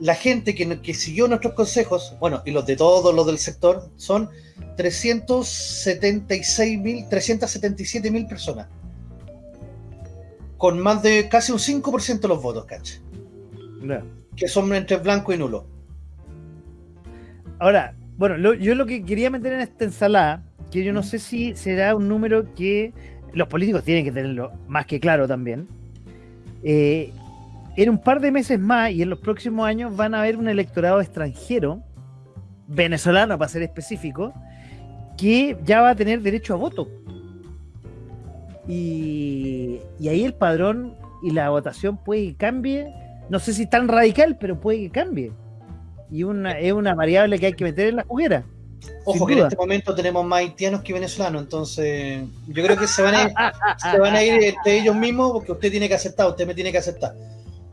La gente que, que siguió nuestros consejos, bueno, y los de todos los del sector, son 376.000, 377.000 personas. Con más de casi un 5% de los votos, cacha. Ya. Que son entre blanco y nulo. Ahora, bueno, lo- yo lo que quería meter en esta ensalada, que yo no sé si será un número que los políticos tienen que tenerlo más que claro también. eh, en un par de meses más y en los próximos años van a haber un electorado extranjero, venezolano para ser específico, que ya va a tener derecho a voto. Y, y ahí el padrón y la votación puede que cambie, no sé si tan radical, pero puede que cambie. Y una, es una variable que hay que meter en la juguera. Ojo que en este momento tenemos más haitianos que venezolanos, entonces yo creo que se van a ir, se van a ir entre ellos mismos porque usted tiene que aceptar, usted me tiene que aceptar.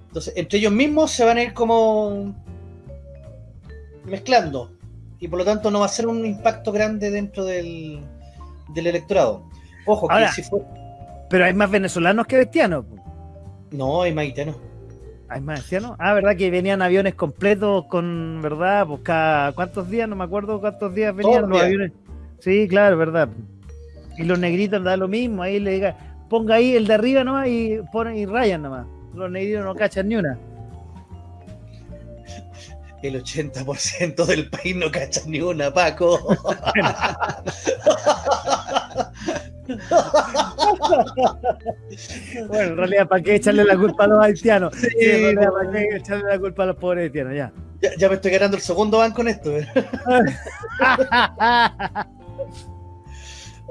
Entonces, entre ellos mismos se van a ir como mezclando y por lo tanto no va a ser un impacto grande dentro del, del electorado. Ojo que si fue... Pero hay más venezolanos que haitianos. po. No, hay más haitianos. ¿Hay más haitianos? Ah, ¿verdad? Que venían aviones completos con, ¿verdad? Pues cada, ¿cuántos días? No me acuerdo cuántos días venían Todos los aviones. Sí, claro, ¿verdad? Y los negritos da lo mismo. Ahí le diga, ponga ahí el de arriba nomás y ponen y rayan nomás. Los negritos no cachan ni una. El 80% del país no cacha ni una, Paco. Bueno, en realidad, ¿para qué echarle la culpa a los haitianos? Sí, no. ¿para qué echarle la culpa a los pobres haitianos? Ya. Ya, ya me estoy ganando el segundo banco con esto. ¿eh?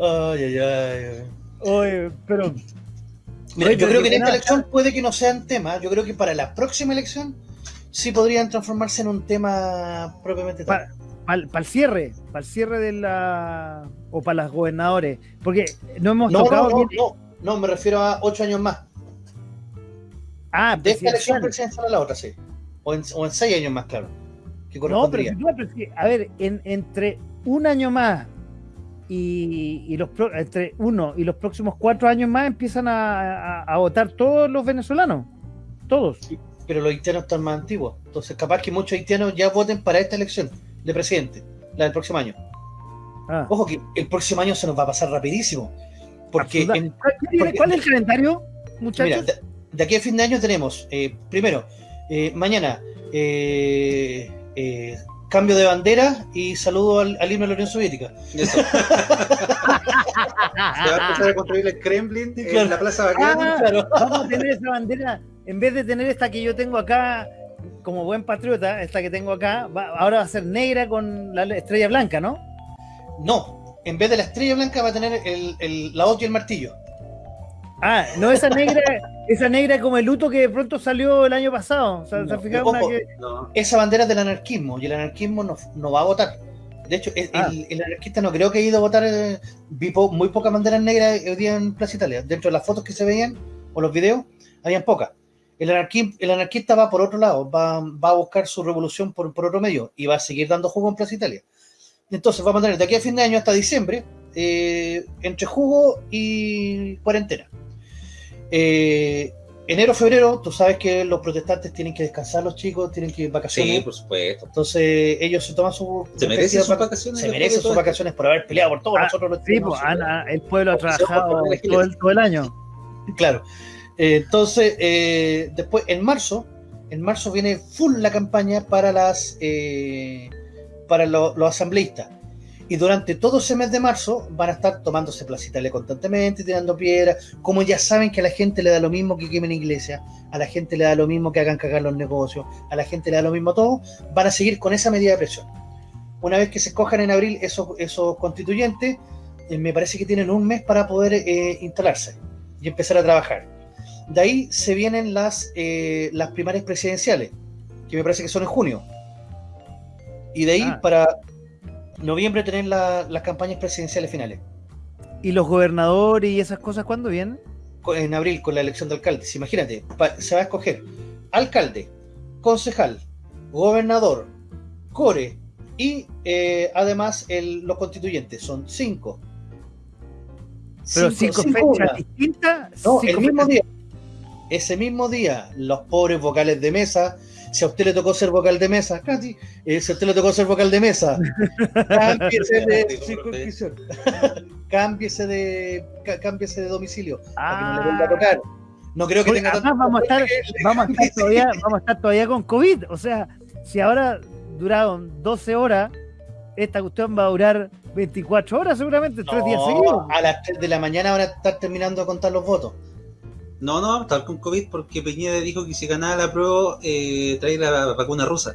Ay, ay, ay. Oye, pero Mira, yo creo que en esta elección puede que no sean temas. Yo creo que para la próxima elección sí podrían transformarse en un tema propiamente tal. para el cierre, para el cierre de la. o para las gobernadores. Porque no hemos No, no, tocado. no, bien- no, no, me refiero a ocho años más. Ah, De esta elección presidencial. a la otra, sí. O en, o en seis años más, claro. Que No, pero, correspondría. si tú- pero si- a ver, en- entre un año más y, y los entre uno y los próximos cuatro años más empiezan a, a- a votar todos los venezolanos. Todos. Pero los haitianos están más antiguos. Entonces, capaz que muchos haitianos ya voten para esta elección de presidente, la del próximo año. Ah. Ojo que el próximo año se nos va a pasar rapidísimo. Porque Absoluta- en- ¿Cuál, porque- cuál es el calendario, muchachos? Mira, de, de aquí a fin de año tenemos, eh, primero, eh, mañana, eh, eh, cambio de bandera y saludo al, al himno de la Unión Soviética. Eso. Se va a empezar a construir el Kremlin Claro. en la Plaza Bacán. Ah, Claro. Vamos a tener esa bandera, en vez de tener esta que yo tengo acá, como buen patriota, esta que tengo acá, va- ahora va a ser negra con la estrella blanca, ¿no? No, en vez de la estrella blanca va a tener el, el- la hoz y el martillo. Ah, no esa negra, esa negra como el luto que de pronto salió el año pasado. O sea, ¿se No, han fijado una ojo. que- No. Esa bandera es del anarquismo y el anarquismo no, no va a votar. De hecho, el, Ah. el- el anarquista no creo que haya ido a votar. eh, vi po- muy pocas banderas negras hoy día en Plaza Italia. Dentro de las fotos que se veían o los videos, habían pocas. El, anarqui- el anarquista va por otro lado, va, va a buscar su revolución por, por otro medio y va a seguir dando jugo en Plaza Italia. Entonces vamos a tener de aquí a fin de año hasta diciembre, eh, entre jugo y cuarentena. Eh, enero, febrero, tú sabes que los protestantes tienen que descansar, los chicos tienen que ir vacaciones. Sí, por supuesto. Entonces ellos se toman su Se merecen sus vacaciones. se merecen sus vacaciones por haber peleado por todos Ah, nosotros los Sí, pues, ha- el pueblo ha trabajado todo el, todo el año. Claro. Eh, entonces, eh, después, en marzo, en marzo viene full la campaña para las eh, para lo- los asambleístas. Y durante todo ese mes de marzo van a estar tomándose Plaza Italia constantemente, tirando piedras. Como ya saben que a la gente le da lo mismo que quemen iglesias, a la gente le da lo mismo que hagan cagar los negocios, a la gente le da lo mismo todo, van a seguir con esa medida de presión. Una vez que se escojan en abril esos, esos constituyentes, eh, me parece que tienen un mes para poder eh, instalarse y empezar a trabajar. De ahí se vienen las, eh, las primarias presidenciales, que me parece que son en junio. Y de ahí Ah. para noviembre tener la- las campañas presidenciales finales. ¿Y los gobernadores y esas cosas cuándo vienen? En abril con la elección de alcaldes. Imagínate, se va a escoger alcalde, concejal, gobernador, core y eh, además el- los constituyentes. Son cinco. Pero cinco, cinco fechas distintas. No, cinco el mismo fechas- día. Ese mismo día, los pobres vocales de mesa. Si a usted le tocó ser vocal de mesa, Katy, eh, si a usted le tocó ser vocal de mesa, cámbiese de circunscripción. cámbiese de cá- cámbiese de domicilio para que no le Ah. vuelva a tocar. No creo que Oye, tenga además tanto- vamos a estar, vamos a estar todavía, vamos a estar todavía con COVID. O sea, si ahora duraron 12 horas, esta cuestión va a durar 24 horas seguramente, tres días No, seguidos. a las 3 de la mañana van a estar terminando de contar los votos. No, no, estar con COVID porque Peñeda dijo que si ganaba la prueba, eh, trae la vacuna rusa.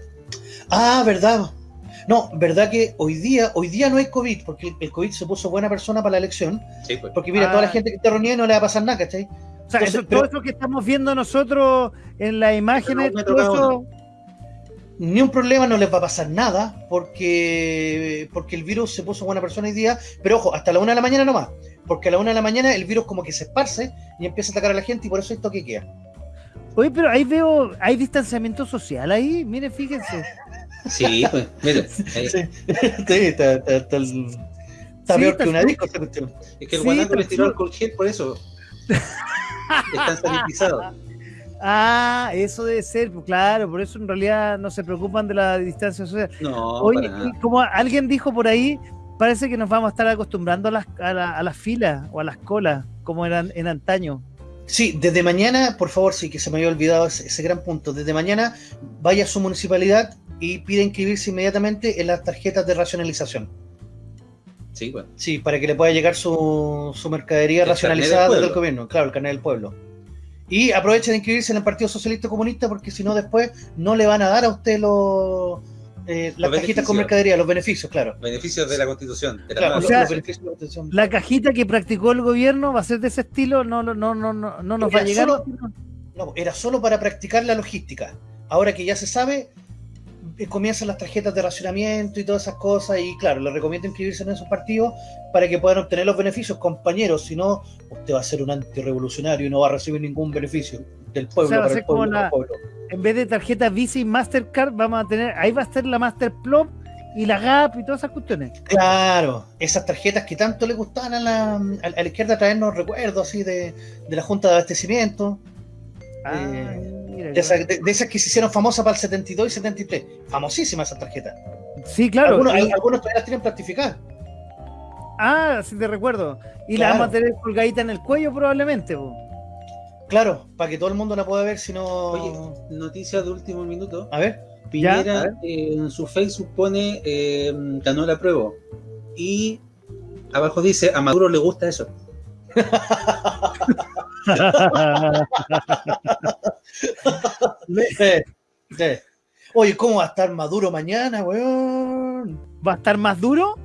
Ah, verdad. No, verdad que hoy día, hoy día no hay COVID, porque el COVID se puso buena persona para la elección, Sí, pues. porque mira, Ah. toda la gente que está reunida no le va a pasar nada, ¿cachai? O sea, entonces, eso- pero- todo eso que estamos viendo nosotros en las imágenes, todo eso, ni un problema, no les va a pasar nada, porque, porque el virus se puso buena persona hoy día, pero ojo, hasta la una de la mañana nomás, porque a la una de la mañana el virus como que se esparce y empieza a atacar a la gente y por eso esto que queda. Oye, pero ahí veo, hay distanciamiento social ahí, miren, fíjense. Sí, pues, mire, ahí- Sí, sí, está, está- está el- está Sí, peor está que una disco es que el Sí, guanaco le tiró alcohol gel por eso. Están sanitizados. Ah, eso debe ser, pues, claro, por eso en realidad no se preocupan de la distancia social. No, Oye, como alguien dijo por ahí, parece que nos vamos a estar acostumbrando a las, a, la- a las filas o a las colas, como eran en antaño. Sí, desde mañana, por favor, sí que se me había olvidado ese, ese gran punto. Desde mañana vaya a su municipalidad y pide inscribirse inmediatamente en las tarjetas de racionalización. Sí, bueno. Sí, para que le pueda llegar su, su mercadería El racionalizada del desde el pueblo. gobierno, claro, el carnet del pueblo. Y aproveche de inscribirse en el Partido Socialista Comunista porque si no después no le van a dar a usted los, eh, las Los cajitas con mercadería, los beneficios, claro. Beneficios de la Constitución. de la Claro, los, sea, los beneficios de la Constitución. La cajita que practicó el gobierno va a ser de ese estilo, no, no, no, no, no, no nos va a llegar. solo- No, era solo para practicar la logística. Ahora que ya se sabe, comienzan las tarjetas de racionamiento y todas esas cosas. Y claro, les recomiendo inscribirse en esos partidos para que puedan obtener los beneficios, compañeros. Si no, usted va a ser un antirrevolucionario y no va a recibir ningún beneficio del pueblo O sea, para ser el pueblo. para el pueblo. En vez de tarjeta Visa y Mastercard, vamos a tener, ahí va a estar la Masterplop y la GAP y todas esas cuestiones. Claro, esas tarjetas que tanto le gustaban a la, a la- a la izquierda traernos recuerdos así de, de la Junta de Abastecimiento. Ah, Eh, mira, De esas, de- de esas que se hicieron famosas para el 72 y 73. Famosísimas esas tarjetas. Sí, claro. algunos, y- algunos todavía las tienen plastificadas. ah, sí te recuerdo. Y la Claro. vamos a tener colgadita en el cuello probablemente. po. Claro, para que todo el mundo la pueda ver, si no. Oye, noticias de último minuto. A ver. Ya, a Piñera ver. eh, en su Facebook pone eh, ganó la prueba. Y abajo dice a Maduro le gusta eso. Oye, ¿cómo va a estar Maduro mañana, weón? ¿Va a estar más duro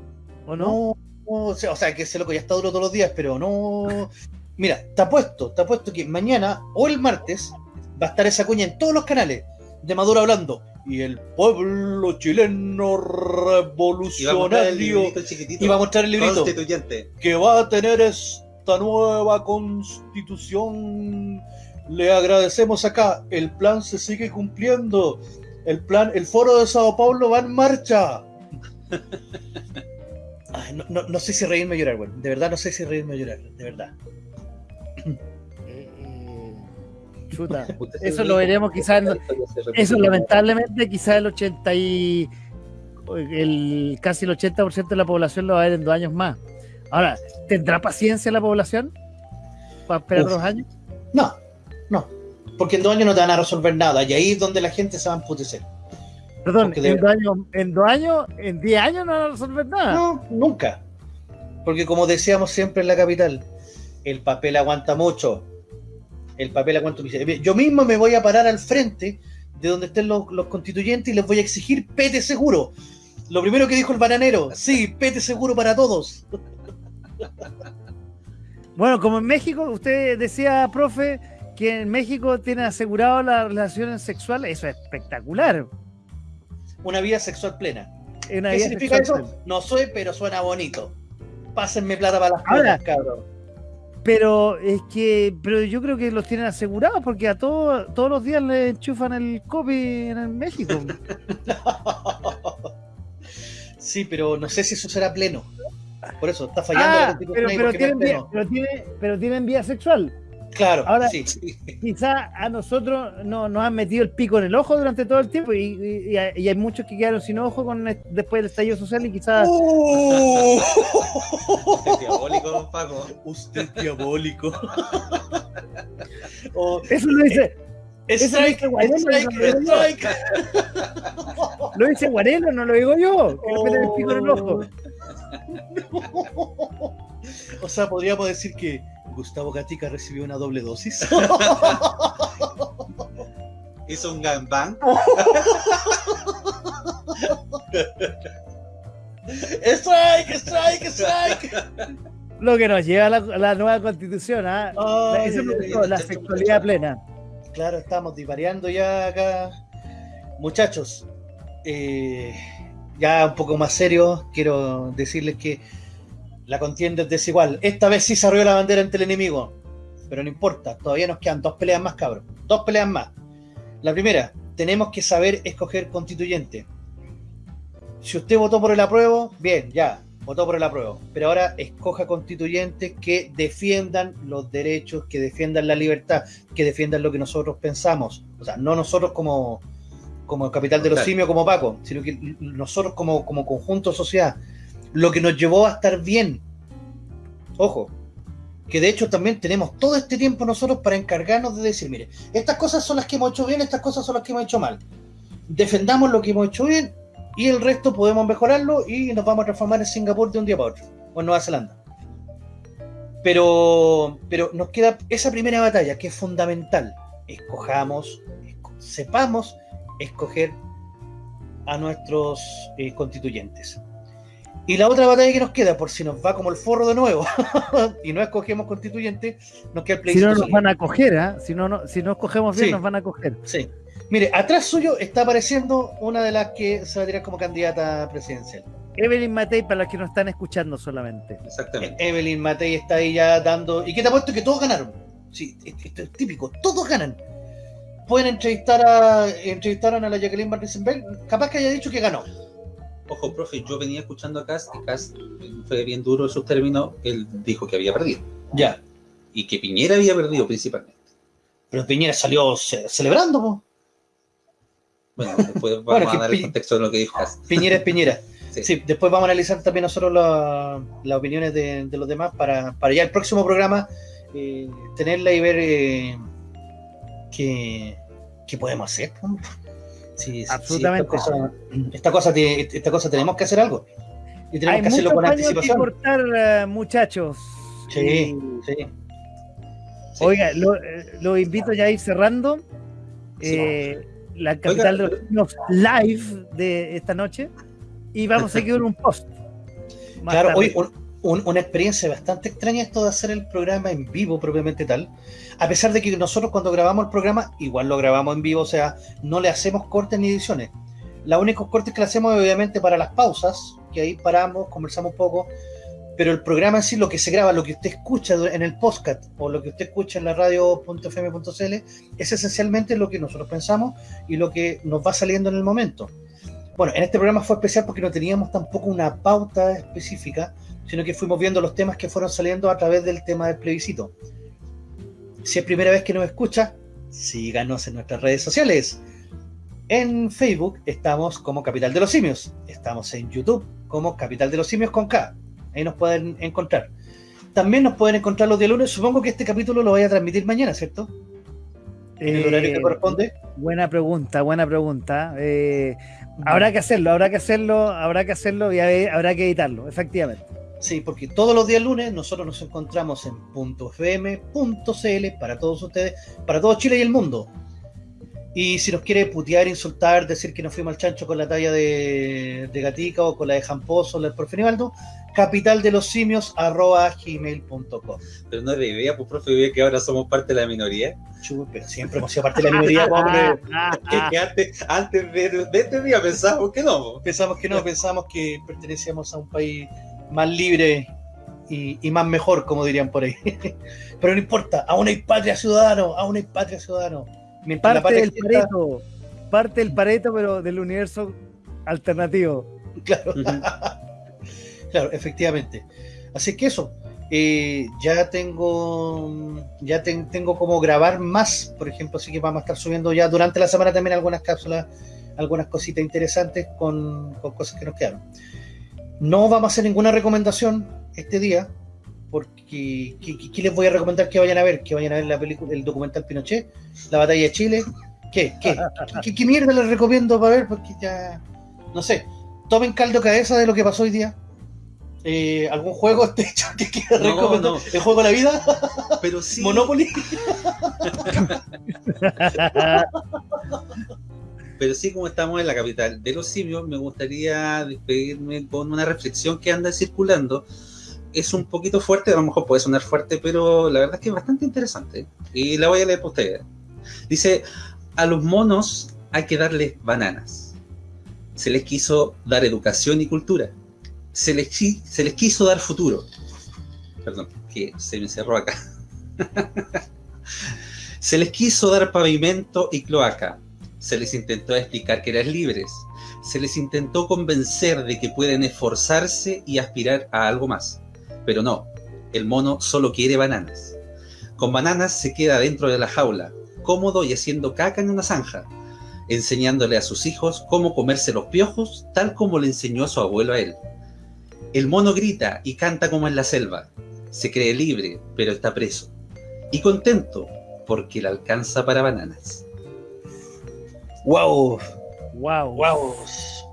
o no? No, no, o sea, que ese loco ya está duro todos los días, pero no. Mira, te apuesto, te apuesto que mañana o el martes va a estar esa cuña en todos los canales de Maduro hablando. Y el pueblo chileno Y va a mostrar el revolucionario. Y va a mostrar el librito. Constituyente. que va a tener esta nueva constitución. Le agradecemos acá. El plan se sigue cumpliendo. El plan, el foro de Sao Paulo va en marcha. Ay, no, no- no sé si reírme o llorar, güey. De verdad no sé si reírme o llorar. De verdad. Eh, eh, chuta. Eso lo veremos quizás. Eso lamentablemente quizás el 80 y el casi el 80% de la población lo va a ver en dos años más. Ahora, ¿tendrá paciencia la población para esperar Uf. dos años? No, no. Porque en dos años no te van a resolver nada. Y ahí es donde la gente se va a emputecer. Perdón, Porque de- en dos años, en dos años, en diez años no van a resolver nada. No, nunca. Porque como decíamos siempre en la capital, el papel aguanta mucho. El papel aguanta mucho. Yo mismo me voy a parar al frente de donde estén los, los constituyentes y les voy a exigir pete seguro. Lo primero que dijo el bananero, sí, pete seguro para todos. Bueno, como en México, usted decía, profe, que en México tiene asegurado las relaciones sexuales, eso es espectacular. Una vida sexual plena. Una ¿Qué significa sexual eso? No soy, pero suena bonito. Pásenme plata para las Ahora- cosas, cabrón. Pero es que, pero yo creo que los tienen asegurados porque a todos todos los días le enchufan el copy en el México. Sí, pero no sé si eso será pleno. Por eso, está fallando la ah, pero, pero, tienen vía, pero, tiene, pero tienen vía sexual. Claro, Ahora- sí. Quizá a nosotros no, nos han metido el pico en el ojo durante todo el tiempo y, y- y hay, muchos que quedaron sin ojo con el- después del estallido social y quizás... ¡Oh! Este diabólico, don Paco. Usted es diabólico. Oh, Eso lo dice, Eso lo strike, dice Guarelo, no lo lo dice Guarelo, no lo digo yo, que le meten el pico en el ojo. O sea, podríamos decir que Gustavo Gatica recibió una doble dosis. Hizo un gangbang. ¡Strike, strike, strike! Lo que nos lleva a la, nueva constitución, ¿ah? La sexualidad plena. Claro, estamos divariando ya acá. Muchachos, eh, ya un poco más serio, quiero decirles que la contienda es desigual. Esta vez sí se arrió la bandera ante el enemigo, pero no importa, todavía nos quedan dos peleas más, cabros. Dos peleas más. La primera, tenemos que saber escoger constituyente. Si usted votó por el apruebo, bien, ya, votó por el apruebo. Pero ahora escoja constituyentes que defiendan los derechos, que defiendan la libertad, que defiendan lo que nosotros pensamos. O sea, no nosotros como, como capital de los simios, como Paco, sino que nosotros como, como conjunto de sociedad. Lo que nos llevó a estar bien. Ojo, que de hecho también tenemos todo este tiempo nosotros para encargarnos de decir, mire, estas cosas son las que hemos hecho bien, estas cosas son las que hemos hecho mal. Defendamos lo que hemos hecho bien y el resto podemos mejorarlo y nos vamos a transformar en Singapur de un día para otro, o en Nueva Zelanda. Pero, pero nos queda esa primera batalla que es fundamental. Escojamos, esco- sepamos escoger a nuestros eh, constituyentes. Y la otra batalla que nos queda, por si nos va como el forro de nuevo y no escogemos constituyente, nos queda el Si plebiscito. no nos van a coger, ¿ah? si, no, no, si no escogemos bien, Sí. nos van a coger. Sí. Mire, atrás suyo está apareciendo una de las que se va a tirar como candidata presidencial. Evelyn Matei, para los que nos están escuchando solamente. Exactamente. Evelyn Matei está ahí ya dando. ¿Y qué te apuesto que todos ganaron? Sí, esto es típico, todos ganan. Pueden entrevistar a entrevistaron a la Jacqueline Van Riesenberg, capaz que haya dicho que ganó. Ojo, profe, yo venía escuchando a Cass y Cass fue bien duro en sus términos. Él dijo que había perdido Ya. y que Piñera había perdido principalmente. Pero Piñera salió ce- celebrando, po. Bueno, después vamos Bueno, a dar el contexto de lo que dijo Cass. Piñera es Piñera. Sí. Sí, después vamos a analizar también nosotros la- las opiniones de, de los demás para, para ya el próximo programa eh, tenerla y ver eh, qué, qué podemos hacer. Si Absolutamente. esta, cosa, esta, cosa te- esta cosa tenemos que hacer algo. Y tenemos Hay que hacerlo con que anticipación. cortar, eh, muchachos. Sí, Y- sí. Sí. Oiga, lo, eh, lo invito ya a ir cerrando. Sí. eh, la capital Oiga, de los niños live de esta noche. Y vamos a seguir un post. más Claro, hoy un- un- una experiencia bastante extraña esto de hacer el programa en vivo propiamente tal. A pesar de que nosotros cuando grabamos el programa, igual lo grabamos en vivo, o sea, no le hacemos cortes ni ediciones. Los únicos cortes que le hacemos obviamente para las pausas, que ahí paramos, conversamos un poco, pero el programa en sí, lo que se graba, lo que usted escucha en el podcast o lo que usted escucha en la radio.fm.cl, es esencialmente lo que nosotros pensamos y lo que nos va saliendo en el momento. Bueno, en este programa fue especial porque no teníamos tampoco una pauta específica, sino que fuimos viendo los temas que fueron saliendo a través del tema del plebiscito. Si es primera vez que nos escucha, síganos en nuestras redes sociales. En Facebook estamos como Capital de los Simios. Estamos en YouTube como Capital de los Simios con K. Ahí nos pueden encontrar. También nos pueden encontrar los días lunes. Supongo que este capítulo lo voy a transmitir mañana, ¿cierto? En el horario que Eh, corresponde. Buena pregunta, buena pregunta. Eh, habrá que hacerlo, habrá que hacerlo, habrá que hacerlo y habrá que editarlo, efectivamente. Sí, porque todos los días lunes nosotros nos encontramos en .fm.cl para todos ustedes, para todo Chile y el mundo. Y si nos quiere putear, insultar, decir que nos fuimos al chancho con la talla de, de Gatica o con la de Jamposo o la del profe Nivaldo, capital de los simios arroba gmail.com. Pero no es de idea, pues, profe, que ahora somos parte de la minoría. Chu, Pero siempre hemos sido parte de la minoría, hombre. Que- antes, antes de, de este día pensábamos que no. Pensamos que no, pensamos que pertenecíamos a un país más libre y, y más mejor, como dirían por ahí. Pero no importa, aún hay patria ciudadano, aún hay patria ciudadano. Mientras Parte patria del exista, pareto, parte del pareto, pero del universo alternativo. claro, claro, efectivamente. Así que eso, eh, ya tengo, ya ten- tengo como grabar más, por ejemplo, así que vamos a estar subiendo ya durante la semana también algunas cápsulas, algunas cositas interesantes con, con cosas que nos quedaron. No vamos a hacer ninguna recomendación este día, porque ¿qué, qué- qué les voy a recomendar que vayan a ver? Que vayan a ver la película, el documental Pinochet, la batalla de Chile. ¿Qué? ¿Qué? ¿Qué, mierda les recomiendo para ver? Porque ya, no sé, tomen caldo cabeza de lo que pasó hoy día. Eh, ¿Algún juego este hecho que quiera No, recomendar? no. ¿El juego de la vida? Pero sí. ¿Monopoly? Pero sí, como estamos en la capital de los simios, me gustaría despedirme con una reflexión que anda circulando. Es un poquito fuerte, a lo mejor puede sonar fuerte, pero la verdad es que es bastante interesante. Y la voy a leer para ustedes. Dice, a los monos hay que darles bananas. Se les quiso dar educación y cultura. Se les, se les quiso dar futuro. Perdón, que se me cerró acá. se les quiso dar pavimento y cloaca. Se les intentó explicar que eran libres. Se les intentó convencer de que pueden esforzarse y aspirar a algo más. Pero no, el mono solo quiere bananas. Con bananas se queda dentro de la jaula, cómodo y haciendo caca en una zanja, enseñándole a sus hijos cómo comerse los piojos, tal como le enseñó su abuelo a él. El mono grita y canta como en la selva. Se cree libre, pero está preso. Y contento, porque le alcanza para bananas. ¡Wow! Wow. ¡Wow!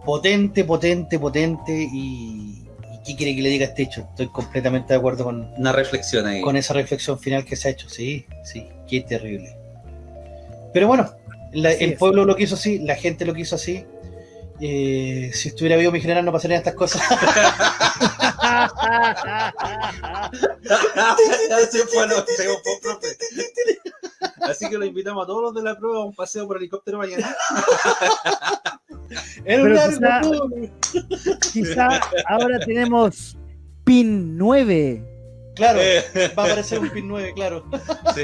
Potente, potente, potente. Y, ¿y qué quiere que le diga este hecho? Estoy completamente de acuerdo con, Una reflexión ahí. con esa reflexión final que se ha hecho. Sí, sí, qué terrible. Pero bueno, la- el es. pueblo lo quiso así, la gente lo quiso así. Eh, si estuviera vivo mi general no pasarían estas cosas. Así fue lo que fue, profe. Así que lo invitamos a todos los de la prueba a un paseo por helicóptero mañana. Pero quizá-. Quizá ahora tenemos PIN 9. Claro, Eh, va a aparecer un pin 9, claro. sí.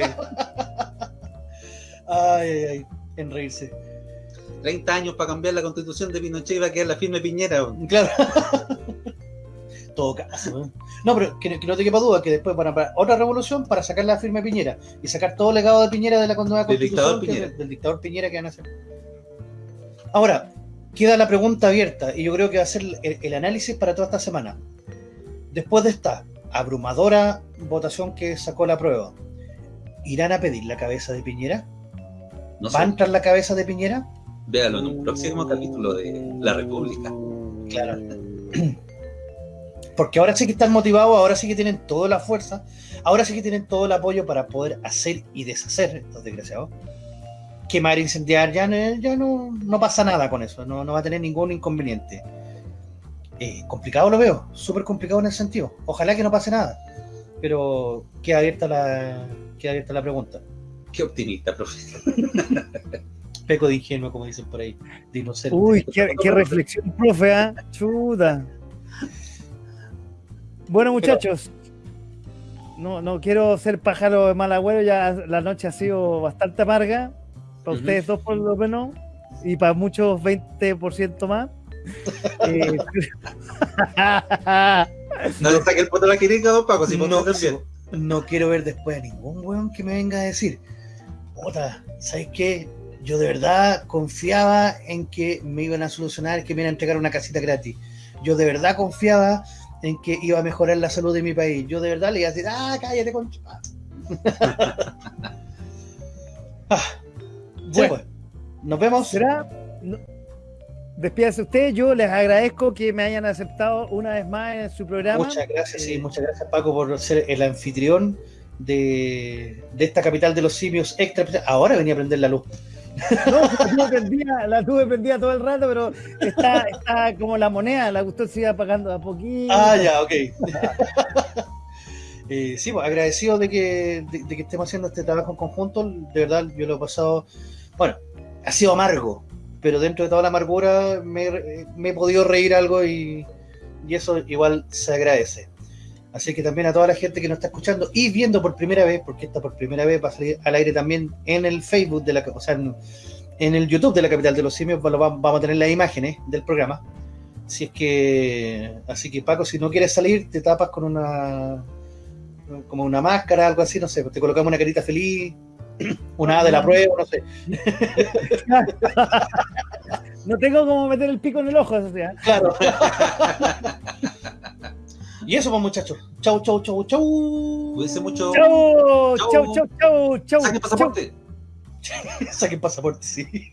Ay, ay, ay, en reírse. 30 años para cambiar la constitución de Pinochet y va a quedar la firme Piñera. Claro. Todo caso. ¿eh? No, pero que, que no te quepa duda que después van a parar otra revolución para sacar la firma de Piñera y sacar todo el legado de Piñera de la nueva Del constitución dictador Piñera. del, del dictador Piñera que van a hacer. Ahora, queda la pregunta abierta y yo creo que va a ser el, el análisis para toda esta semana. Después de esta abrumadora votación que sacó la prueba, ¿irán a pedir la cabeza de Piñera? No sé, ¿Va a entrar la cabeza de Piñera? véalo en un próximo capítulo de La República. Claro. Porque ahora sí que están motivados, ahora sí que tienen toda la fuerza, ahora sí que tienen todo el apoyo para poder hacer y deshacer estos desgraciados. Quemar, incendiar, ya, no, ya no, no pasa nada con eso, no, no va a tener ningún inconveniente. Eh, complicado lo veo, súper complicado en ese sentido. Ojalá que no pase nada, pero queda abierta la, queda abierta la pregunta. Qué optimista, profe. Peco de ingenuo, como dicen por ahí, de inocente. Uy, qué, qué reflexión, profe, ¿ah? Chuda. Bueno, muchachos, no, no quiero ser pájaro de mal agüero, ya la noche ha sido bastante amarga, para ustedes dos por lo menos, y para muchos 20% más. Eh, No le saque el poto a la quirica, don Paco, si no, no bien. no quiero ver después a ningún weón que me venga a decir, puta, ¿sabes qué? Yo de verdad confiaba en que me iban a solucionar, que me iban a entregar una casita gratis. Yo de verdad confiaba en que iba a mejorar la salud de mi país. Yo de verdad le iba a decir, ah, cállate, con ah, Bueno. pues, nos vemos. ¿Será? No. Despídase usted, yo les agradezco que me hayan aceptado una vez más en su programa. Muchas gracias, sí, Eh, muchas gracias Paco por ser el anfitrión de, de esta capital de los simios extra. Ahora venía a prender la luz. No, la tuve prendida, la tuve prendida todo el rato, pero está, está como la moneda, la cuestión se iba pagando a poquito. Ah, ya, ok. Eh, sí, pues agradecido de que, de, de que estemos haciendo este trabajo en conjunto. De verdad, yo lo he pasado. Bueno, ha sido amargo, pero dentro de toda la amargura me, me he podido reír algo y, y eso igual se agradece. Así que también a toda la gente que nos está escuchando y viendo por primera vez, porque esta por primera vez va a salir al aire también en el Facebook de la, o sea, en, en el YouTube de la capital de los simios, vamos a tener las imágenes del programa. Si es que, así que Paco, si no quieres salir, te tapas con una, como una máscara, algo así, no sé, te colocamos una carita feliz, una A de la prueba, no sé. No tengo como meter el pico en el ojo, o sea. Claro. y eso, pues muchachos. Chau, chau, chau, chau. Cuídense mucho. Chau, Chau. chau, chau, chau, chau. Saquen chau. pasaporte. Saquen pasaporte, sí.